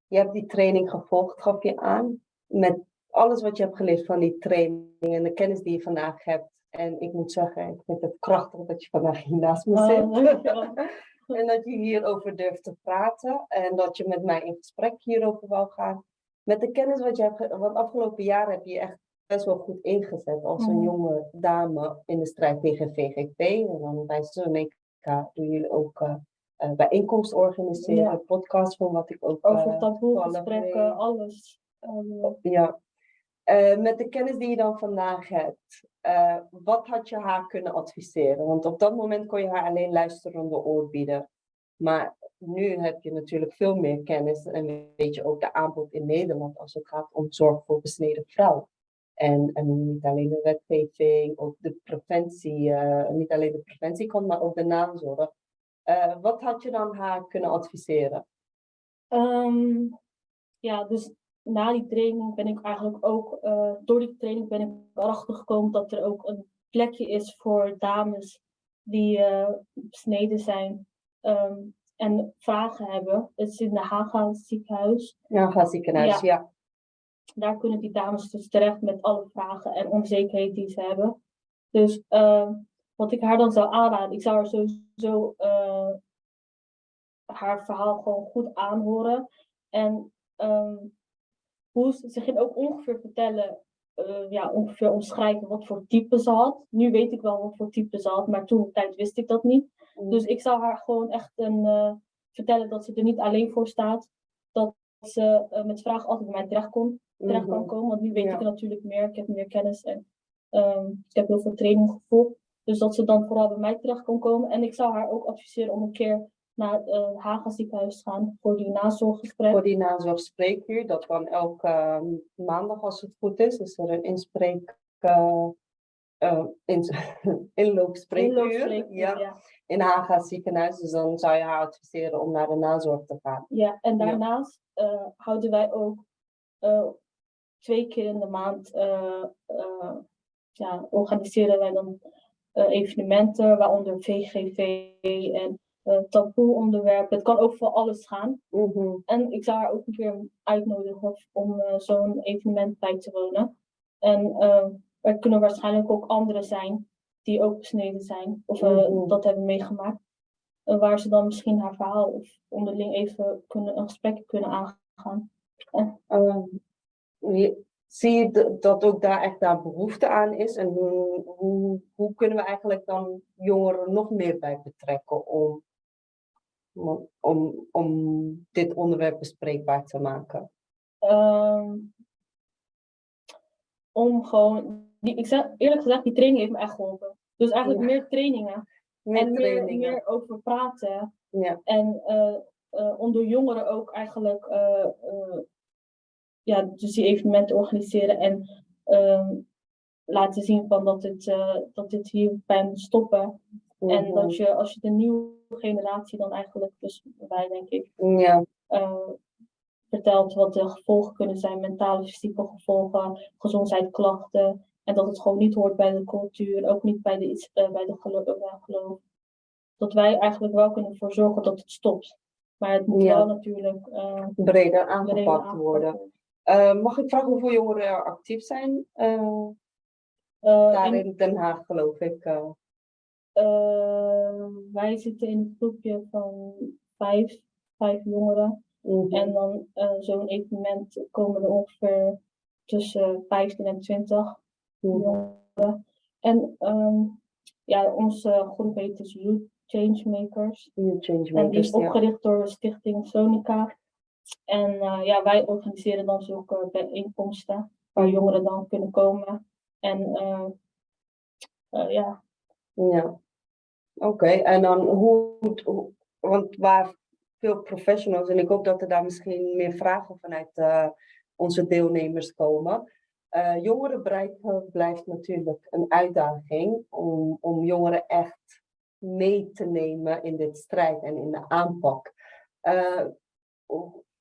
je hebt die training gevolgd, gaf je aan, met alles wat je hebt geleerd van die training en de kennis die je vandaag hebt. En ik moet zeggen, ik vind het krachtig dat je vandaag hier naast me Oh, zit. en dat je hierover durft te praten en dat je met mij in gesprek hierover wou gaan. Met de kennis wat je hebt, want afgelopen jaar heb je je echt best wel goed ingezet als een Mhm. jonge dame in de strijd tegen VGP. En dan bij Zonica doen jullie ook eh, eh, bijeenkomsten organiseren, Ja. podcast van wat ik ook Over eh, taboe, gesprekken, alles. Ehm, Ja. Eh, met de kennis die je dan vandaag hebt, eh, wat had je haar kunnen adviseren? Want op dat moment kon je haar alleen luisterende oor bieden. Maar nu heb je natuurlijk veel meer kennis en weet je ook de aanbod in Nederland als het gaat om zorg voor besneden vrouw. En, en niet alleen de wetgeving, ook de preventie, eh, niet alleen de preventie komt, maar ook de nazorg. Wat had je dan haar kunnen adviseren? Ehm, ja, dus na die training ben ik eigenlijk ook, eh, door die training ben ik erachter gekomen dat er ook een plekje is voor dames die eh, besneden zijn ehm, en vragen hebben. Het is in de Haga ziekenhuis. Ja, ga ziekenhuis, ja. Daar kunnen die dames dus terecht met alle vragen en onzekerheden die ze hebben. Dus ehm, wat ik haar dan zou aanraden, ik zou haar sowieso eh, haar verhaal gewoon goed aanhoren. En ehm, hoe ze, ze ging ook ongeveer vertellen, eh, ja, ongeveer omschrijven wat voor type ze had. Nu weet ik wel wat voor type ze had, maar toen tijd wist ik dat niet. Dus ik zou haar gewoon echt een, eh, vertellen dat ze er niet alleen voor staat. Dat ze eh, met vragen altijd bij mij terecht, kon, terecht kan Mhm. komen. Want nu weet Ja. ik er natuurlijk meer. Ik heb meer kennis en ehm, ik heb heel veel training gevolgd. Dus dat ze dan vooral bij mij terecht kon komen. En ik zou haar ook adviseren om een keer naar het uh, Haga ziekenhuis gaan voor die nazorggesprek. Voor die nazorgspreekuur, dat kan elke eh, maandag als het goed is, is er een inspreek, eh, eh, in, inloopspreekuur. Ja, ja. in Haga ziekenhuis. Dus dan zou je haar adviseren om naar de nazorg te gaan. Ja, en daarnaast eh, houden wij ook eh, twee keer in de maand eh, eh, ja, organiseren wij dan eh, evenementen, waaronder VGV en eh taboe onderwerpen. Het kan ook voor alles gaan. Mhm. En ik zou haar ook een keer uitnodigen om eh, zo'n evenement bij te wonen. En eh, er kunnen waarschijnlijk ook anderen zijn die ook besneden zijn of Mhm. dat hebben meegemaakt. Waar ze dan misschien haar verhaal of onderling even kunnen, een gesprek kunnen aangaan. Ehm, je- zie je dat ook daar echt daar behoefte aan is? En hoe, hoe, hoe kunnen we eigenlijk dan jongeren nog meer bij betrekken om, om, om, dit onderwerp bespreekbaar te maken? Ehm, om gewoon, die, ik zeg eerlijk gezegd, die training heeft me echt geholpen. Dus eigenlijk Ja. meer trainingen. Meer en meer, trainingen. meer over praten. Ja. En eh, om door jongeren ook eigenlijk eh, ja, dus die evenementen organiseren en ehm, laten zien van dat dit, eh, dat dit hierbij moet stoppen. En Mhm. dat je als je de nieuwe generatie dan eigenlijk, dus wij denk ik, Ja, eh, vertelt wat de gevolgen kunnen zijn, mentale, fysieke gevolgen, gezondheidsklachten. En dat het gewoon niet hoort bij de cultuur, ook niet bij de, iets, eh, bij de eh, geloof. Dat wij eigenlijk wel kunnen ervoor zorgen dat het stopt. Maar het moet Ja. wel natuurlijk breder breder aangepakt worden. Eh, mag ik vragen hoeveel jongeren er actief zijn? daar in- in Den Haag, geloof ik. Eh. wij zitten in een groepje van vijf, vijf jongeren. Mhm. En dan eh, zo'n evenement komen er ongeveer tussen 15 en 20 Mhm. jongeren. En ehm, ja, onze groep heet dus Youth Changemakers. En die is ja. opgericht door de stichting Sonica. En eh, ja, wij organiseren dan zulke bijeenkomsten waar jongeren dan kunnen komen. En ja, Ja, oké. En dan hoe, hoe- want waar veel professionals, en ik hoop dat er daar misschien meer vragen vanuit eh, onze deelnemers komen. Eh jongeren bereiken blijft natuurlijk een uitdaging om, om jongeren echt mee te nemen in dit strijd en in de aanpak. Eh,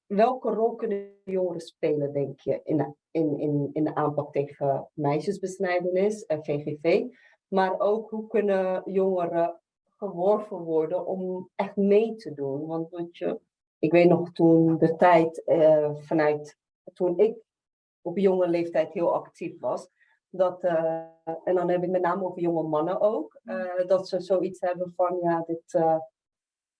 welke rol kunnen jongeren spelen, denk je, in de, in, in, in de aanpak tegen meisjesbesnijdenis en VGV? Maar ook hoe kunnen jongeren geworven worden om echt mee te doen? Want wat je, ik weet nog toen de tijd eh, vanuit toen ik op jonge leeftijd heel actief was. Dat, eh, en dan heb ik met name over jonge mannen ook. eh, dat ze zoiets hebben van ja, dit eh,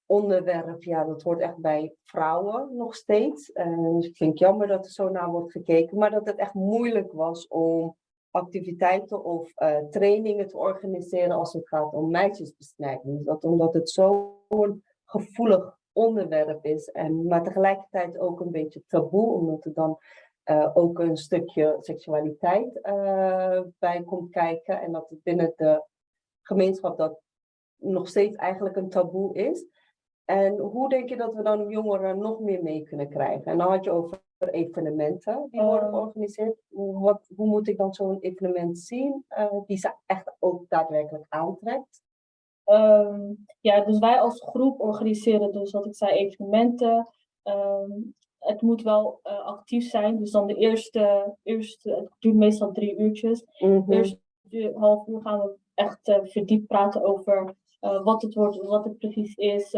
onderwerp, ja, dat hoort echt bij vrouwen nog steeds. En dus ik vind het jammer dat er zo naar wordt gekeken. Maar dat het echt moeilijk was om activiteiten of eh, trainingen te organiseren als het gaat om meisjesbesnijdenis. Dat omdat het zo'n gevoelig onderwerp is, en, maar tegelijkertijd ook een beetje taboe, omdat er dan eh, ook een stukje seksualiteit eh, bij komt kijken en dat het binnen de gemeenschap dat nog steeds eigenlijk een taboe is. En hoe denk je dat we dan jongeren nog meer mee kunnen krijgen? En dan had je over evenementen die worden Ehm. georganiseerd. Hoe- Wat, hoe moet ik dan zo'n evenement zien eh, die ze echt ook daadwerkelijk aantrekt? Ehm, ja, dus wij als groep organiseren dus wat ik zei, evenementen. Ehm, het moet wel eh, actief zijn. Dus dan de eerste, eerste, het duurt meestal drie uurtjes. Mhm. Eerst een half uur gaan we echt eh, verdiept praten over wat het wordt, wat het precies is.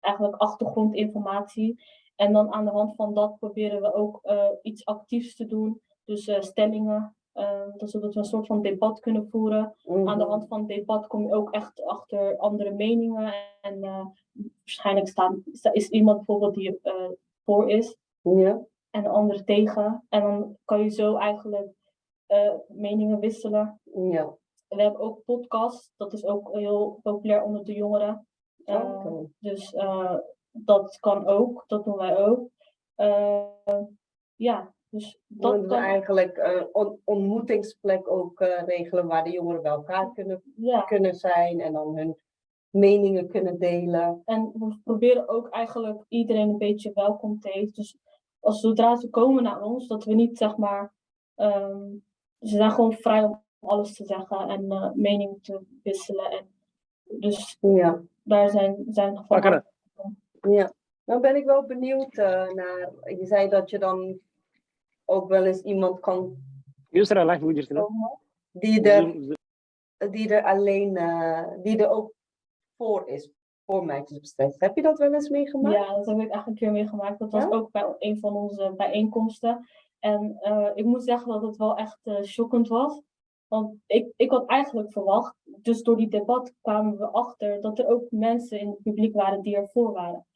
eigenlijk achtergrondinformatie. En dan aan de hand van dat proberen we ook eh, iets actiefs te doen. Dus eh, stellingen, eh, dus zodat we een soort van debat kunnen voeren aan de Mhm. hand van het debat kom je ook echt achter andere meningen. En eh, waarschijnlijk staan, sta- is iemand bijvoorbeeld die voor is Ja. en de andere tegen. En dan kan je zo eigenlijk meningen wisselen. Ja. We hebben ook podcasts, dat is ook heel populair onder de jongeren. Eh, Oké. Dus dat kan ook, dat doen wij ook. Eh, ja, dus Dat dat we kan. eigenlijk een on- ontmoetingsplek ook eh, regelen waar de jongeren bij elkaar kunnen, Ja. kunnen zijn en dan hun meningen kunnen delen. En we proberen ook eigenlijk iedereen een beetje welkom te heten. Dus als zodra ze komen naar ons, dat we niet zeg maar. ehm, ze zijn gewoon vrij om alles te zeggen en eh mening te wisselen. En dus Ja. daar zijn, zijn van Wakker. Ja, dan ben ik wel benieuwd eh, naar, je zei dat je dan ook wel eens iemand kan komen die er, die er alleen, eh, die er ook voor is, voor meisjesbestrijden. Heb je dat wel eens meegemaakt? Ja, dat heb ik eigenlijk een keer meegemaakt. Dat was ook bij een van onze bijeenkomsten. En eh, ik moet zeggen dat het wel echt shockend was. Want ik, ik had eigenlijk verwacht, dus door die debat kwamen we achter dat er ook mensen in het publiek waren die ervoor waren.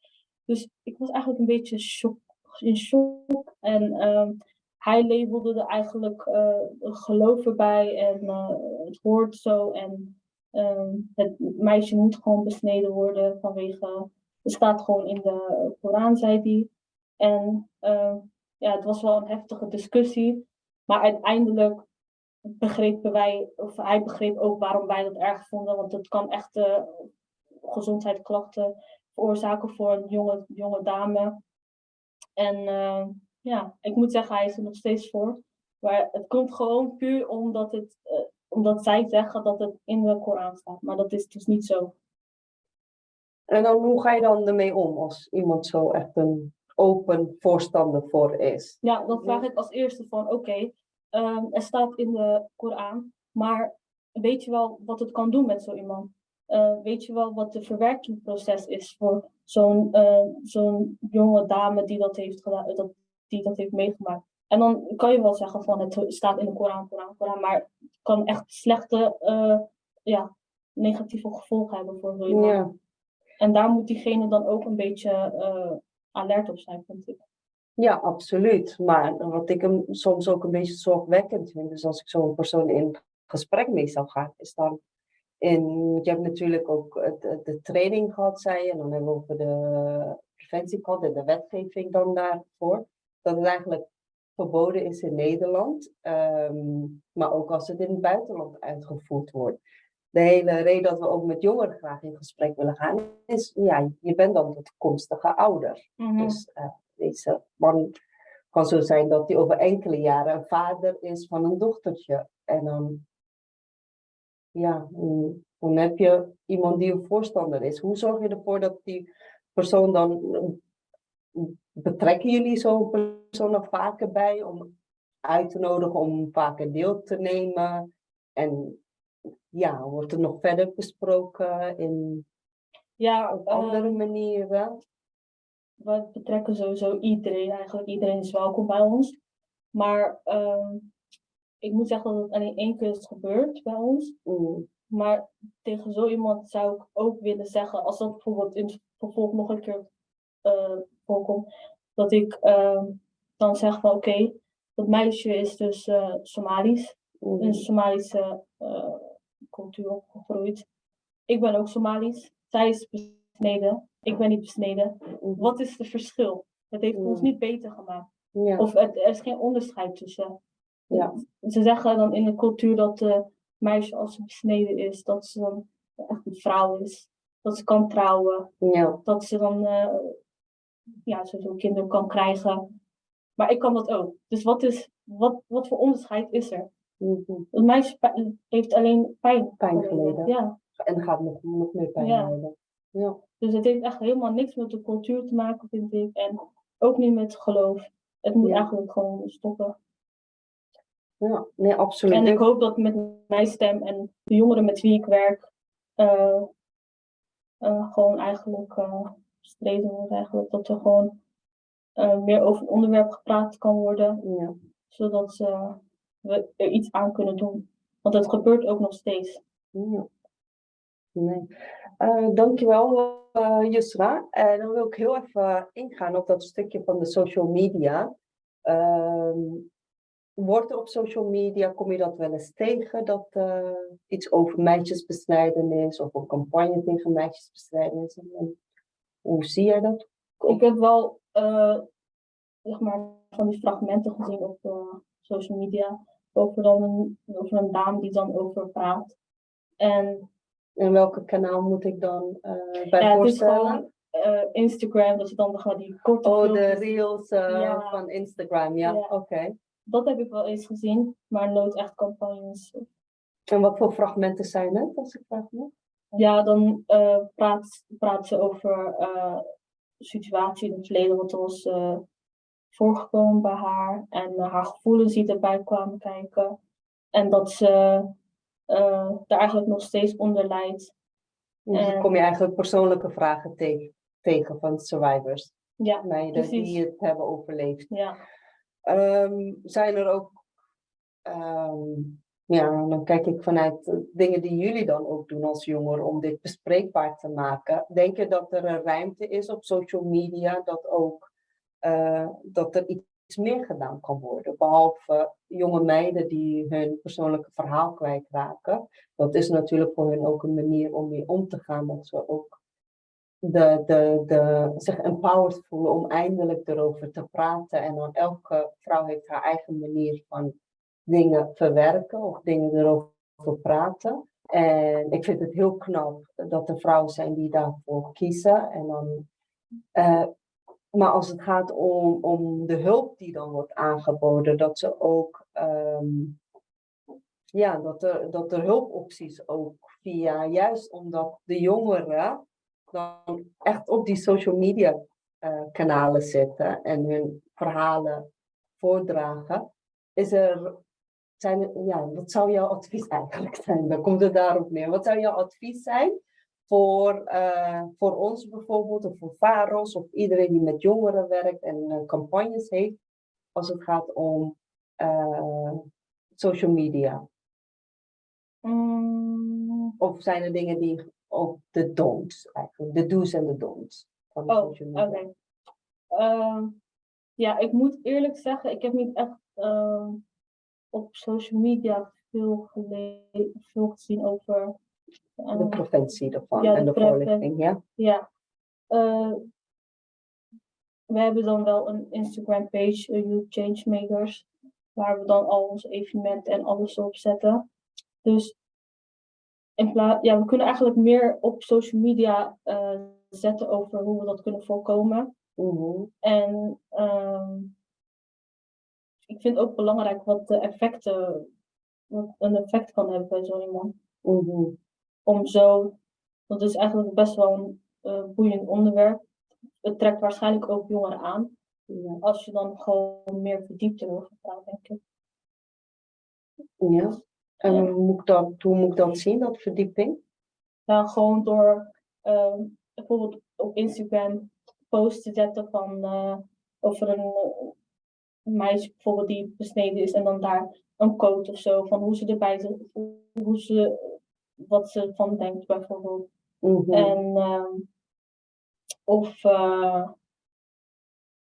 Dus ik was eigenlijk een beetje shock, in shock. En ehm, hij labelde er eigenlijk eh geloof erbij en eh, het hoort zo. En ehm, het meisje moet gewoon besneden worden vanwege het staat gewoon in de Koran, zei hij. En eh, ja, het was wel een heftige discussie. Maar uiteindelijk begrepen wij, of hij begreep ook waarom wij dat erg vonden. Want het kan echt eh, gezondheidsklachten veroorzaken voor een jonge, jonge dame. En eh, ja, ik moet zeggen, hij is er nog steeds voor. Maar het komt gewoon puur omdat, het, eh, omdat zij zeggen dat het in de Koran staat. Maar dat is dus niet zo. En dan hoe ga je dan ermee om als iemand zo echt een open voorstander voor is? Ja, dan vraag ik als eerste van oké, ehm, er staat in de Koran, maar weet je wel wat het kan doen met zo iemand? Eh, weet je wel wat de verwerkingsproces is voor zo'n eh, zo'n jonge dame die dat heeft gedaan, dat, die dat heeft meegemaakt? En dan kan je wel zeggen van het staat in de Koran, Koran, Koran, maar het kan echt slechte, eh, ja, negatieve gevolgen hebben voor zo iemand. Ja. En daar moet diegene dan ook een beetje alert op zijn, vind ik. Ja, absoluut. Maar wat ik hem soms ook een beetje zorgwekkend vind, dus als ik zo'n persoon in gesprek mee zou gaan, is dan in, je hebt natuurlijk ook het- de, de training gehad, zei je, en dan hebben we over de preventie gehad en de wetgeving dan daarvoor, dat het eigenlijk verboden is in Nederland, ehm, maar ook als het in het buitenland uitgevoerd wordt. De hele reden dat we ook met jongeren graag in gesprek willen gaan, is, ja, je bent dan de toekomstige ouder. Dus eh, deze man kan zo zijn dat hij over enkele jaren een vader is van een dochtertje. En dan, ja, dan heb je iemand die een voorstander is. Hoe zorg je ervoor dat die persoon dan, betrekken jullie zo'n persoon er vaker bij om uit te nodigen om vaker deel te nemen? En ja, wordt er nog verder besproken in Ja, op andere manieren? we betrekken sowieso iedereen. Eigenlijk iedereen is welkom bij ons. Maar ehm, ik moet zeggen dat het alleen één keer is gebeurd bij ons. Mm, Maar tegen zo iemand zou ik ook willen zeggen, als dat bijvoorbeeld in het vervolg nog een keer eh, voorkomt, dat ik ehm, dan zeg van oké, dat meisje is dus eh, Somalisch, mm, in een Somalische eh, cultuur opgegroeid. Ik ben ook Somalisch, zij is besneden, ik ben niet besneden. mm, Wat is het verschil? Het heeft ons niet beter gemaakt. Ja. Of het, er is geen onderscheid tussen. Ja. Ze zeggen dan in de cultuur dat de meisje als ze besneden is, dat ze dan echt een vrouw is. dat ze kan trouwen, Ja, dat ze dan eh, ja, sowieso kinderen kan krijgen. Maar ik kan dat ook. Dus wat, is, wat, wat voor onderscheid is er? mhm. Het meisje heeft alleen pijn. Pijn geleden. Ja, en gaat nog, nog meer pijn Ja. lijden. Ja. dus het heeft echt helemaal niks met de cultuur te maken, vind ik. En ook niet met geloof. Het moet Ja. eigenlijk gewoon stoppen. Ja, nee, absoluut. En ik hoop dat met mijn stem en de jongeren met wie ik werk, eh, eh, gewoon eigenlijk uh, streven wordt eigenlijk dat er gewoon meer over het onderwerp gepraat kan worden, Ja. zodat we er iets aan kunnen doen. Want het gebeurt ook nog steeds. Ja. Nee. Dankjewel, Yusra. En dan wil ik heel even ingaan op dat stukje van de social media. Ehm, wordt er op social media, kom je dat wel eens tegen, dat eh, iets over meisjesbestrijdenis of een campagne tegen meisjesbestrijdenis? En hoe zie jij dat? Ik heb wel eh, zeg maar, van die fragmenten gezien op eh, social media over, dan een, over een dame die dan over praat. En En welke kanaal moet ik dan bij ja, is voorstellen? Instagram, dat je dan gewoon die korte Oh, de reels Ja. van Instagram, ja, Ja. oké. Dat heb ik wel eens gezien, maar nooit echt campagnes. En wat voor fragmenten zijn het, als ik vraag mag? Ja, dan eh, praat, praat ze over eh situatie in het verleden, wat er was eh, voorgekomen bij haar. En haar gevoelens die erbij kwamen kijken. En dat ze daar eigenlijk nog steeds onder lijdt. Dus dan kom je eigenlijk persoonlijke vragen tegen, tegen van survivors, Ja, meiden precies. die het hebben overleefd. ja. Ehm, zijn er ook, ehm, ja, dan kijk ik vanuit dingen die jullie dan ook doen als jongeren om dit bespreekbaar te maken. Denk je dat er een ruimte is op social media dat ook, eh, dat er iets meer gedaan kan worden? Behalve jonge meiden die hun persoonlijke verhaal kwijtraken. Dat is natuurlijk voor hen ook een manier om mee om te gaan, dat ze ook de, de, de, zich empowered voelen om eindelijk erover te praten. En dan elke vrouw heeft haar eigen manier van dingen verwerken of dingen erover praten. En ik vind het heel knap dat er vrouwen zijn die daarvoor kiezen. En dan, eh, maar als het gaat om, om de hulp die dan wordt aangeboden, dat ze ook, ehm, ja, dat er, dat er hulpopties ook via, juist omdat de jongeren dan echt op die social media eh, kanalen zitten en hun verhalen voordragen, is er, zijn, ja, wat zou jouw advies eigenlijk zijn? Dan komt het daarop neer. Wat zou jouw advies zijn voor, eh, voor ons bijvoorbeeld, of voor VAROS, of iedereen die met jongeren werkt en eh, campagnes heeft, als het gaat om social media? Mm, Of zijn er dingen die op de don'ts eigenlijk, de do's en de don'ts van de Oh, social media? Ehm, ja, ik moet eerlijk zeggen, ik heb niet echt ehm, op social media veel, veel gezien over. De ehm, preventie daarvan ja, en de de voorlichting, ja? Ja. We hebben dan wel een Instagram page, eh, Youth Changemakers, waar we dan al onze evenementen en alles op zetten. Dus in plaats, ja, we kunnen eigenlijk meer op social media eh, zetten over hoe we dat kunnen voorkomen. Mhm, En ehm, ik vind ook belangrijk wat de effecten, wat een effect kan hebben bij zo iemand. mhm. Om zo, dat is eigenlijk best wel een eh, boeiend onderwerp. Het trekt waarschijnlijk ook jongeren aan. Ja. Als je dan gewoon meer verdiept erover praat, denk ik. ja. En hoe moet, ik dat, hoe moet ik dat zien, dat verdieping? Nou, gewoon door ehm, bijvoorbeeld op Instagram posts te zetten van eh, over een, een meisje bijvoorbeeld die besneden is en dan daar een quote of zo van hoe ze erbij zit, hoe ze, wat ze van denkt bijvoorbeeld. Mhm, En ehm, of eh,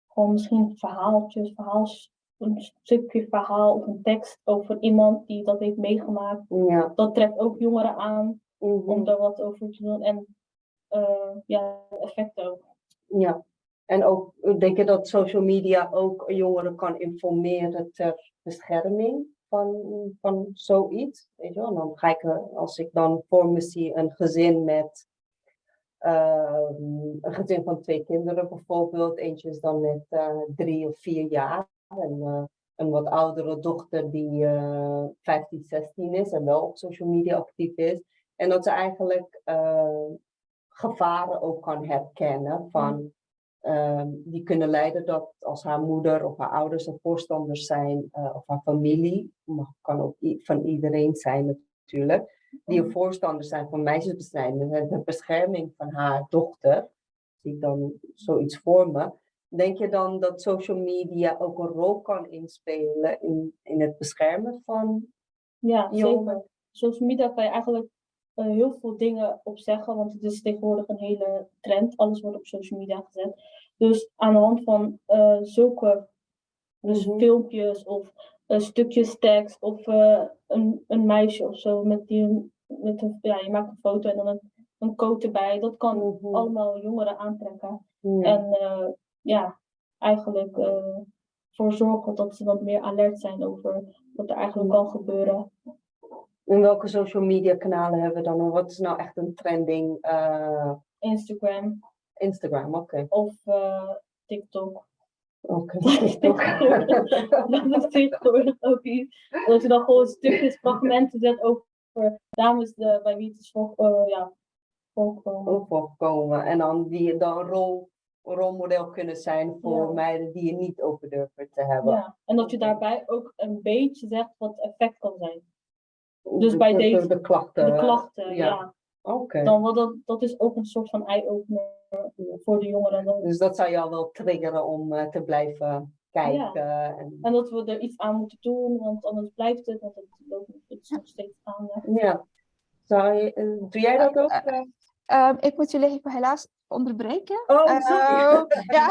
gewoon misschien verhaaltjes, verhaals, een stukje verhaal of een tekst over iemand die dat heeft meegemaakt. Ja. Dat trekt ook jongeren aan mhm, om daar wat over te doen. En eh, ja, effecten ook. ja. En ook, denk je dat social media ook jongeren kan informeren ter bescherming van, van zoiets? Weet je wel? Dan ga ik, er- als ik dan voor me zie een gezin met ehm, een gezin van twee kinderen bijvoorbeeld. Eentje is dan net eh, drie of vier jaar. En eh, een wat oudere dochter die eh 15, 16 is en wel op social media actief is. En dat ze eigenlijk eh, gevaren ook kan herkennen van ehm, die kunnen leiden dat als haar moeder of haar ouders een voorstanders zijn eh, of haar familie, mag, kan ook van iedereen zijn natuurlijk, die een voorstander zijn van meisjesbesnijdenis en de bescherming van haar dochter, zie ik dan zoiets voor me. Denk je dan dat social media ook een rol kan inspelen in, in het beschermen van Ja, jongeren? zeker. Social media kan je eigenlijk eh, heel veel dingen op zeggen, want het is tegenwoordig een hele trend. Alles wordt op social media gezet. Dus aan de hand van eh, zulke dus Mhm. filmpjes of eh, stukjes tekst of een, een meisje of zo met die een- met een, ja, je maakt een foto en dan een, een quote erbij. Dat kan Mhm. allemaal jongeren aantrekken. Ja. En ja, eigenlijk eh voor zorgen dat ze wat meer alert zijn over wat er eigenlijk kan gebeuren. In welke social media kanalen hebben we dan? Wat is nou echt een trending? eh, Instagram Instagram, oké. of eh, TikTok. Oké. Tegenwoordig- dat is tegenwoordig ook iets. Dat je dan gewoon stukjes, fragmenten zet over dames de, bij wie het is voor, ja, voorkomen. En dan die dan rol, rolmodel kunnen zijn voor Ja. meiden die je niet over durven te hebben. Ja. En dat je daarbij ook een beetje zegt wat het effect kan zijn. De- Dus bij de- deze- De klachten. De klachten, ja. ja. Oké. Dan, wat dat, dat is ook een soort van eye-opener voor de jongeren. Dan- Dus dat zou jou wel triggeren om eh, te blijven kijken. En, En dat we er iets aan moeten doen, want anders blijft het, want het, loopt, nog steeds gaande. ja. Zou je, eh, doe jij dat ook? eh? Ehm, ik moet jullie even helaas onderbreken. Oh, Eh, sorry. ja,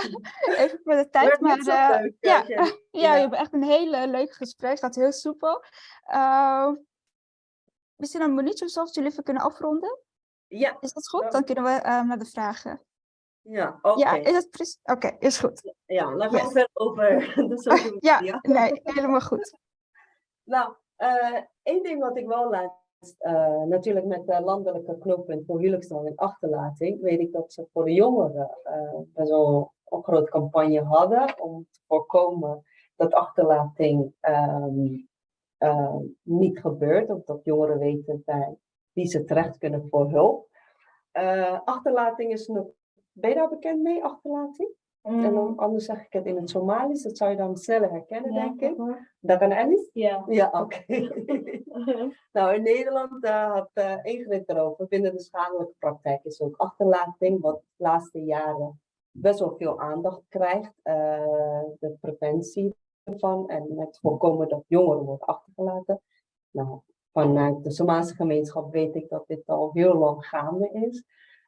even voor de tijd. Maar eh, ja, ja, Ja. je hebt echt een hele leuk gesprek. gaat heel soepel. Ehm, misschien een minuutje of zo, jullie even kunnen afronden. Ja, Is dat goed? Dan kunnen we naar de vragen. ja oké. Ja, is dat precies? Oké, is goed. Ja, gaan we verder over de social Ja, nee, helemaal goed. Nou, eh, één ding wat ik wel laatst, eh, natuurlijk met de landelijke knooppunt voor huwelijksdag en achterlating, weet ik dat ze voor de jongeren wel een grote campagne hadden om te voorkomen dat achterlating ehm, eh, niet gebeurt, of dat jongeren weten bij wie ze terecht kunnen voor hulp. Eh, achterlating is nog, ben je daar bekend mee, achterlating? En dan, anders zeg ik het in het Somalisch, dat zou je dan sneller herkennen, denk ik. Dat kan Alice? Ja. Ja, oké. nou, in Nederland had eh Ingrid erover. Binnen de schadelijke praktijk is ook achterlating, wat de laatste jaren best wel veel aandacht krijgt. Eh, de preventie ervan en het voorkomen dat jongeren worden achtergelaten. Nou, vanuit de Somalische gemeenschap weet ik dat dit al heel lang gaande is.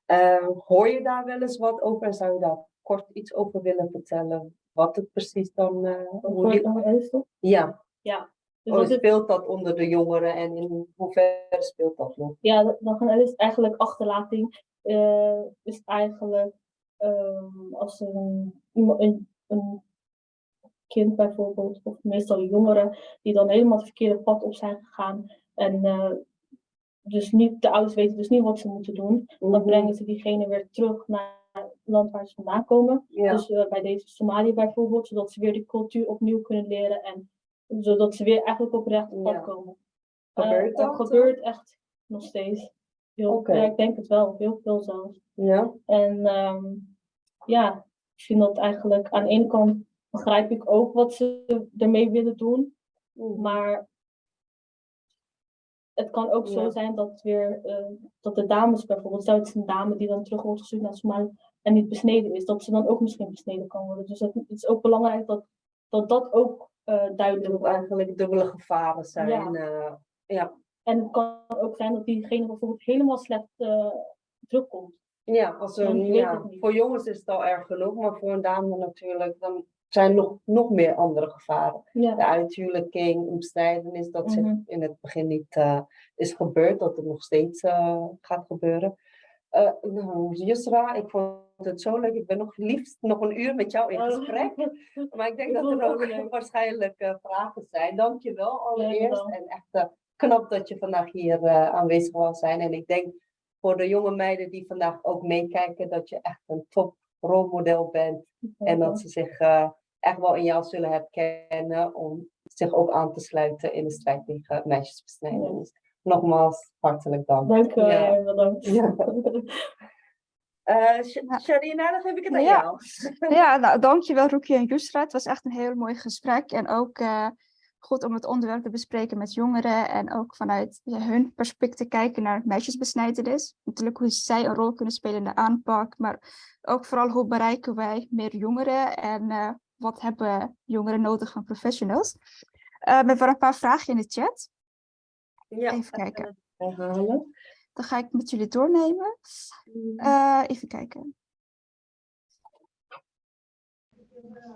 Eh, hoor je daar wel eens wat over en zou je daar kort iets over willen vertellen? Wat het precies dan... eh, hoe die- ja, Dus Oh, dat is- speelt dat onder de jongeren en in hoeverre speelt dat nog? ja, dat- dan gaan is eigenlijk achterlating. eh, is eigenlijk als een, een, een kind bijvoorbeeld, of meestal jongeren, die dan helemaal het verkeerde pad op zijn gegaan. En eh, dus niet, de ouders weten dus niet wat ze moeten doen. Dan Mhm. brengen ze diegene weer terug naar land waar ze vandaan komen. Ja, Dus eh, bij deze Somalië bijvoorbeeld, zodat ze weer die cultuur opnieuw kunnen leren en zodat ze weer eigenlijk op recht pad Ja. komen. gebeurt Eh, dat? Gebeurt echt nog steeds. Heel. Ja, ik denk het wel, heel veel zelfs. Ja, En ehm, ja, ik vind dat eigenlijk aan de ene kant begrijp ik ook wat ze ermee willen doen, maar het kan ook zo Ja. zijn dat weer eh, dat de dames bijvoorbeeld, stel het is een dame die dan terug wordt gestuurd naar Somalië en niet besneden is, dat ze dan ook misschien besneden kan worden. Dus het, het is ook belangrijk dat dat, dat ook eh, duidelijk wordt. eigenlijk dubbele gevaren zijn. Ja. Ja, ja. En het kan ook zijn dat diegene bijvoorbeeld helemaal slecht eh, terugkomt. ja, als een, voor jongens is het al erg genoeg, maar voor een dame natuurlijk, dan zijn nog, nog meer andere gevaren. Ja. De uithuwelijking, omstrijdenis, dat zich Mhm. in het begin niet eh, is gebeurd, dat het nog steeds eh, gaat gebeuren. Nou, Yusra, ik vond het zo leuk. Ik ben nog liefst nog een uur met jou in gesprek. Maar ik denk Ik dat er ook waarschijnlijk eh, vragen zijn. Dank je wel allereerst. En echt eh, knap dat je vandaag hier aanwezig wil zijn. En ik denk voor de jonge meiden die vandaag ook meekijken, dat je echt een top rolmodel bent. En dat ze zich echt wel in jou zullen herkennen om zich ook aan te sluiten in de strijd tegen meisjesbesnijdenis. Nogmaals, hartelijk dank. Dank u wel, Ja. bedankt. Ja. Eh, Ja. Sharina, dan geef ik het aan Ja. jou. Ja, nou, dankjewel Roekie en Yusra. Het was echt een heel mooi gesprek. En ook eh, goed om het onderwerp te bespreken met jongeren. En ook vanuit ja, hun perspectief te kijken naar meisjesbesnijdenis. Natuurlijk hoe zij een rol kunnen spelen in de aanpak. Maar ook vooral hoe bereiken wij meer jongeren. En eh, wat hebben jongeren nodig van professionals. Eh, we hebben een paar vragen in de chat. Ja, Even kijken. herhalen. Dan ga ik met jullie doornemen. Eh, even kijken.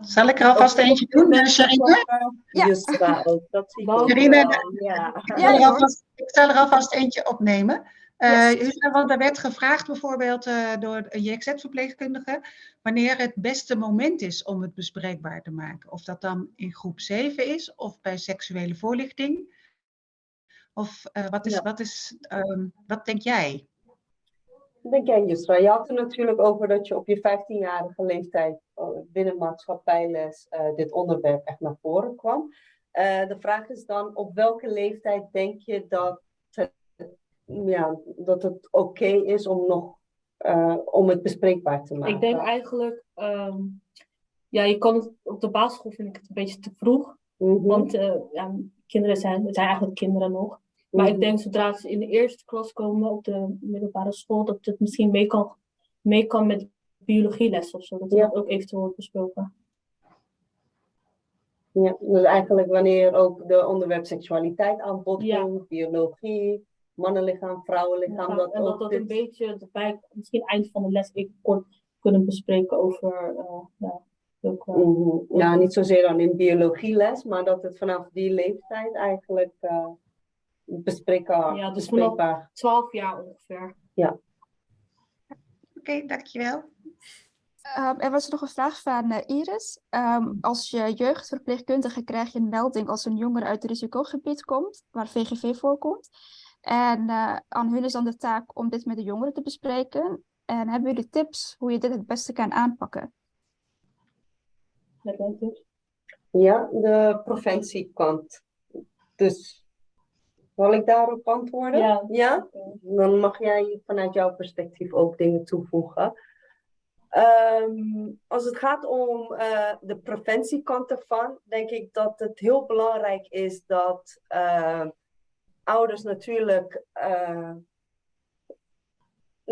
Zal ik er alvast eentje doen, eh, Sharina? Ja. Yusra ook, dat zie ik Ja. Ik Ja, zal er alvast- Ik zal er alvast eentje opnemen. Eh Yes. Yusra, want er werd gevraagd bijvoorbeeld eh, door een JXZ-verpleegkundige wanneer het beste moment is om het bespreekbaar te maken. Of dat dan in groep 7 is of bij seksuele voorlichting. Of eh, wat, is, Ja. wat, is, ehm, wat denk jij? Denk jij, Yusra? Je had het natuurlijk over dat je op je 15-jarige leeftijd eh, binnen maatschappijles eh, dit onderwerp echt naar voren kwam. Eh, de vraag is dan, op welke leeftijd denk je dat het, ja, dat het oké is om, nog, eh, om het bespreekbaar te maken? Ik denk eigenlijk, ehm, ja, je kan het, op de basisschool vind ik het een beetje te vroeg. Mhm, Want eh, ja, kinderen zijn, het zijn eigenlijk kinderen nog. Maar mhm. ik denk zodra ze in de eerste klas komen op de middelbare school, dat het misschien mee kan, mee kan met biologieles of zo. Dat Ja. dat ook eventueel wordt besproken. Ja, dus eigenlijk wanneer ook de onderwerp seksualiteit aan bod Ja. komt, biologie, mannenlichaam, vrouwenlichaam, dat en dat dat dit- een beetje erbij, misschien eind van de les even kort kunnen bespreken over, eh, ja, ook. Ja, niet zozeer dan in biologieles, maar dat het vanaf die leeftijd eigenlijk eh bespreekbaar, Ja, dus vanaf- bespreekbaar. 12 jaar ongeveer. Oké, dankjewel. Ehm, er was nog een vraag van eh, Iris. Ehm, als je jeugdverpleegkundige krijg je een melding als een jongere uit het risicogebied komt, waar VGV voorkomt. En eh, aan hun is dan de taak om dit met de jongeren te bespreken. En hebben jullie tips hoe je dit het beste kan aanpakken? Ja, de preventiekant. Dus zal ik daarop antwoorden? Ja. Ja? Dan mag jij vanuit jouw perspectief ook dingen toevoegen. Ehm, als het gaat om eh, de preventiekant ervan, denk ik dat het heel belangrijk is dat eh, ouders natuurlijk. eh,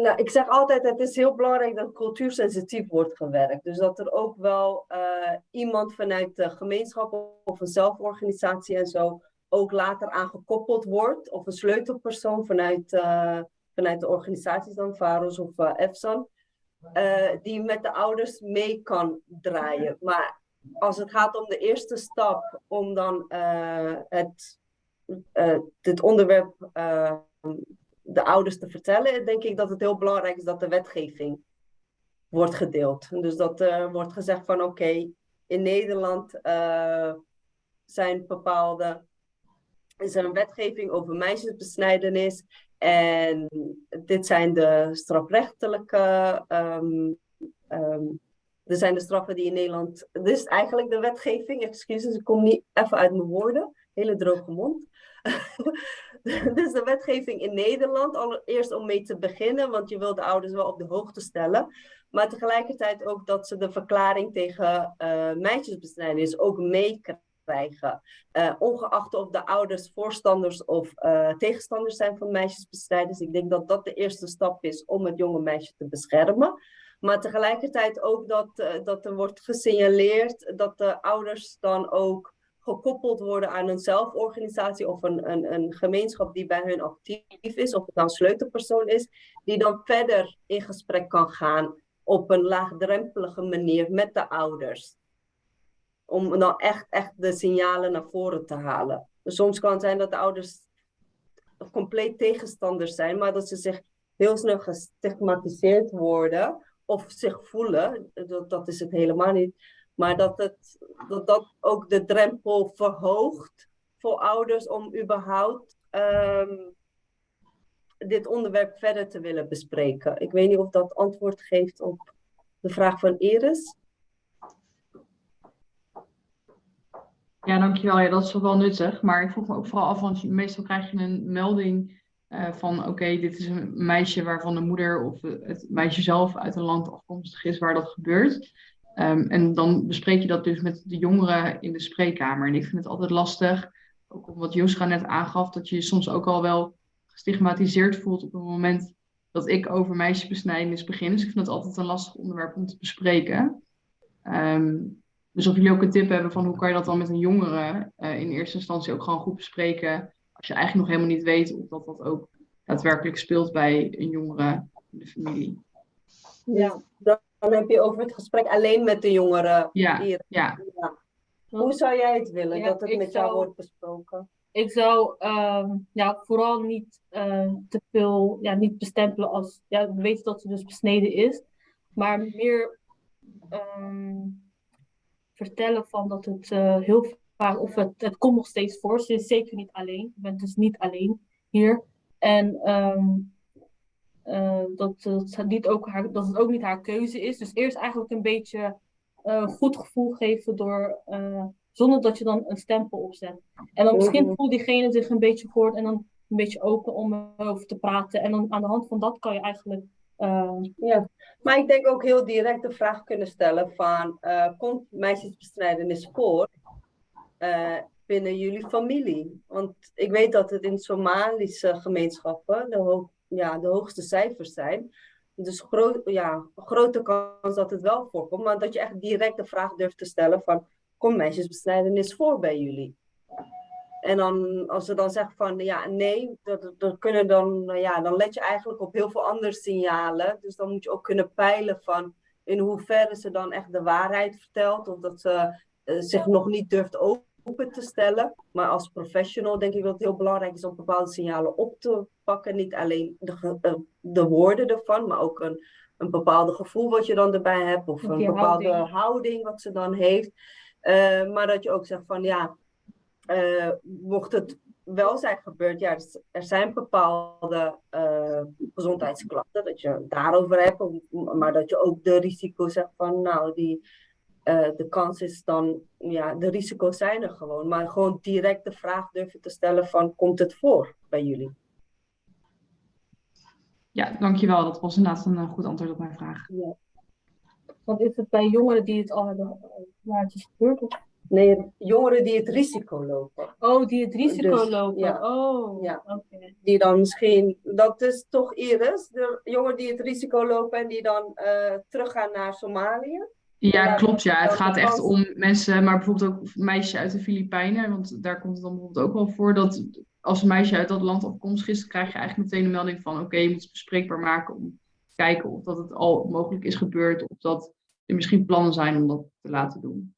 nou, ik zeg altijd, het is heel belangrijk dat cultuursensitief wordt gewerkt. Dus dat er ook wel eh, iemand vanuit de gemeenschap of een zelforganisatie en zo ook later aan gekoppeld wordt. Of een sleutelpersoon vanuit, eh, vanuit de organisaties dan, VAROS of eh EFSAN. die met de ouders mee kan draaien. Maar als het gaat om de eerste stap om dan het, dit onderwerp de ouders te vertellen, denk ik dat het heel belangrijk is dat de wetgeving wordt gedeeld. Dus dat er wordt gezegd van oké, in Nederland eh, zijn bepaalde, is er een wetgeving over meisjesbesnijdenis en dit zijn de strafrechtelijke, dit zijn de straffen die in Nederland, dit is eigenlijk de wetgeving, excuses, ik kom niet even uit mijn woorden, hele droge mond. Is de wetgeving in Nederland, allereerst om mee te beginnen, want je wil de ouders wel op de hoogte stellen. Maar tegelijkertijd ook dat ze de verklaring tegen uh, ook meekrijgen. Uh, ongeacht of de ouders voorstanders of uh, tegenstanders zijn van meisjesbesnijdenis. Ik denk dat dat de eerste stap is om het jonge meisje te beschermen. Maar tegelijkertijd ook dat, dat er wordt gesignaleerd dat de ouders dan ook gekoppeld worden aan een zelforganisatie of een, een, een gemeenschap die bij hun actief is, of het dan sleutelpersoon is, die dan verder in gesprek kan gaan op een laagdrempelige manier met de ouders. Om dan echt, echt de signalen naar voren te halen. Dus soms kan het zijn dat de ouders compleet tegenstanders zijn, maar dat ze zich heel snel gestigmatiseerd worden of zich voelen, dat, dat is het helemaal niet, maar dat, het, dat dat ook de drempel verhoogt voor ouders om überhaupt um, dit onderwerp verder te willen bespreken. Ik weet niet of dat antwoord geeft op de vraag van Iris. Ja, dankjewel. Ja, dat is wel nuttig. Maar ik vroeg me ook vooral af, want meestal krijg je een melding eh, van oké, dit is een meisje waarvan de moeder of het meisje zelf uit een land afkomstig is waar dat gebeurt. Ehm, en dan bespreek je dat dus met de jongeren in de spreekkamer. En ik vind het altijd lastig, ook wat Joska net aangaf, dat je je soms ook al wel gestigmatiseerd voelt op het moment dat ik over meisjesbesnijdenis begin. Dus ik vind het altijd een lastig onderwerp om te bespreken. Ehm, dus of jullie ook een tip hebben van hoe kan je dat dan met een jongere eh, in eerste instantie ook gewoon goed bespreken. Als je eigenlijk nog helemaal niet weet of dat dat ook daadwerkelijk speelt bij een jongere in de familie. Ja. Dan heb je over het gesprek alleen met de jongeren. Ja, Iris. ja. Ja. Hoe zou jij het willen Ja, dat het met jou wordt besproken? Ik zou ehm, ja, vooral niet eh, te veel ja, niet bestempelen als ja, we weten dat ze dus besneden is, maar meer ehm, vertellen van dat het eh, heel vaak, of het, het komt nog steeds voor. Ze is zeker niet alleen. Je bent dus niet alleen hier. En ehm, eh, dat, dat, het niet ook haar, dat het ook niet haar keuze is. Dus eerst eigenlijk een beetje eh, goed gevoel geven door, eh, zonder dat je dan een stempel opzet. En dan misschien Mhm. voelt diegene zich een beetje gehoord en dan een beetje open om erover te praten. En dan aan de hand van dat kan je eigenlijk. Ja, maar ik denk ook heel direct de vraag kunnen stellen van, komt meisjesbesnijdenis voor binnen jullie familie? Want ik weet dat het in Somalische gemeenschappen de, ho- ja, de hoogste cijfers zijn. Dus gro ja, grote kans dat het wel voorkomt, maar dat je echt direct de vraag durft te stellen van, komt meisjesbesnijdenis voor bij jullie? En dan, als ze dan zeggen van ja, nee, dat, dat kunnen dan, nou ja, dan let je eigenlijk op heel veel andere signalen. Dus dan moet je ook kunnen peilen van in hoeverre ze dan echt de waarheid vertelt. Of dat ze eh, zich nog niet durft open te stellen. Maar als professional denk ik dat het heel belangrijk is om bepaalde signalen op te pakken. Niet alleen de, eh, de woorden ervan, maar ook een, een bepaalde gevoel wat je dan erbij hebt. Of Of een bepaalde houding. houding wat ze dan heeft. Eh, maar dat je ook zegt van ja, eh, mocht het wel zijn gebeurd, ja, dus er zijn bepaalde gezondheidsklachten, dat je daarover hebt, maar dat je ook de risico's zegt van, nou, die, de kans is dan, ja, de risico's zijn er gewoon, maar gewoon direct de vraag durven te stellen van, komt het voor bij jullie? Ja, dankjewel. Dat was inderdaad een eh, goed antwoord op mijn vraag. want is het bij jongeren die het al hebben, eh, waar het is gebeurd? Nee, jongeren die het risico lopen. oh, die het risico Dus, lopen. ja. Oh, Ja. die dan misschien, dat is toch Iris, de jongeren die het risico lopen en die dan eh, teruggaan naar Somalië. Ja, klopt. Ja, het gaat echt om mensen, maar bijvoorbeeld ook meisjes uit de Filipijnen. Want daar komt het dan bijvoorbeeld ook wel voor dat als een meisje uit dat land afkomstig is, krijg je eigenlijk meteen een melding van oké, je moet het bespreekbaar maken om te kijken of dat het al mogelijk is gebeurd of dat er misschien plannen zijn om dat te laten doen.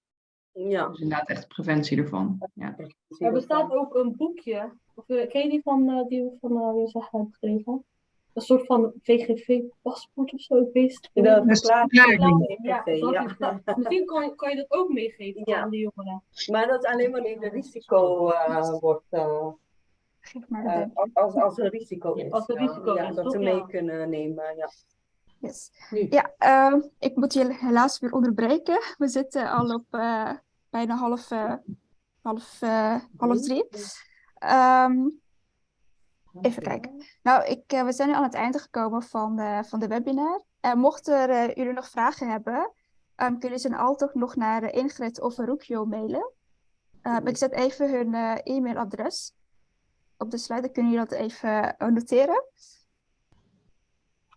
Ja. Dus inderdaad echt preventie ervan. Ja. Er bestaat ook een boekje. Of, eh, ken je die van eh, die we van uh, Jozef hebben geschreven? Een soort van VGV-paspoort of zo. Verklaring. Ja, Ja, dat ja. Misschien kan, je- kan je dat ook meegeven Ja. aan de jongeren. Maar dat alleen wanneer de risico eh, wordt, eh, maar eh, als, als er risico is. Als er ja. risico Ja, is, dat ze Ja. mee kunnen nemen. Ja. Yes. Nu. Ja, ehm, ik moet je helaas weer onderbreken. We zitten al op eh, bijna half, eh, half, half drie. Ehm, even kijken. Nou, ik, we zijn nu aan het einde gekomen van de, van de webinar. En mochten er, eh, jullie nog vragen hebben, ehm, kunnen ze altijd nog naar Ingrid of Rukjo mailen. Ik zet even hun eh, e-mailadres op de slide. Dan kunnen jullie dat even eh, noteren.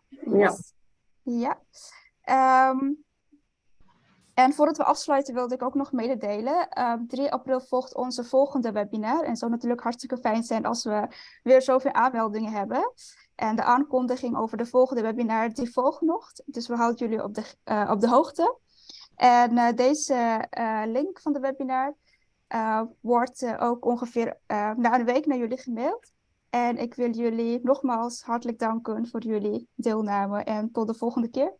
Ja. Yes. Ja. Ehm, en voordat we afsluiten wilde ik ook nog mededelen. Ehm 3 april volgt onze volgende webinar. En het zou natuurlijk hartstikke fijn zijn als we weer zoveel aanmeldingen hebben. En de aankondiging over de volgende webinar die volgt nog. Dus we houden jullie op de, eh, op de hoogte. En eh, deze link van de webinar wordt eh, ook ongeveer eh, na een week naar jullie gemaild. En ik wil jullie nogmaals hartelijk danken voor jullie deelname en tot de volgende keer.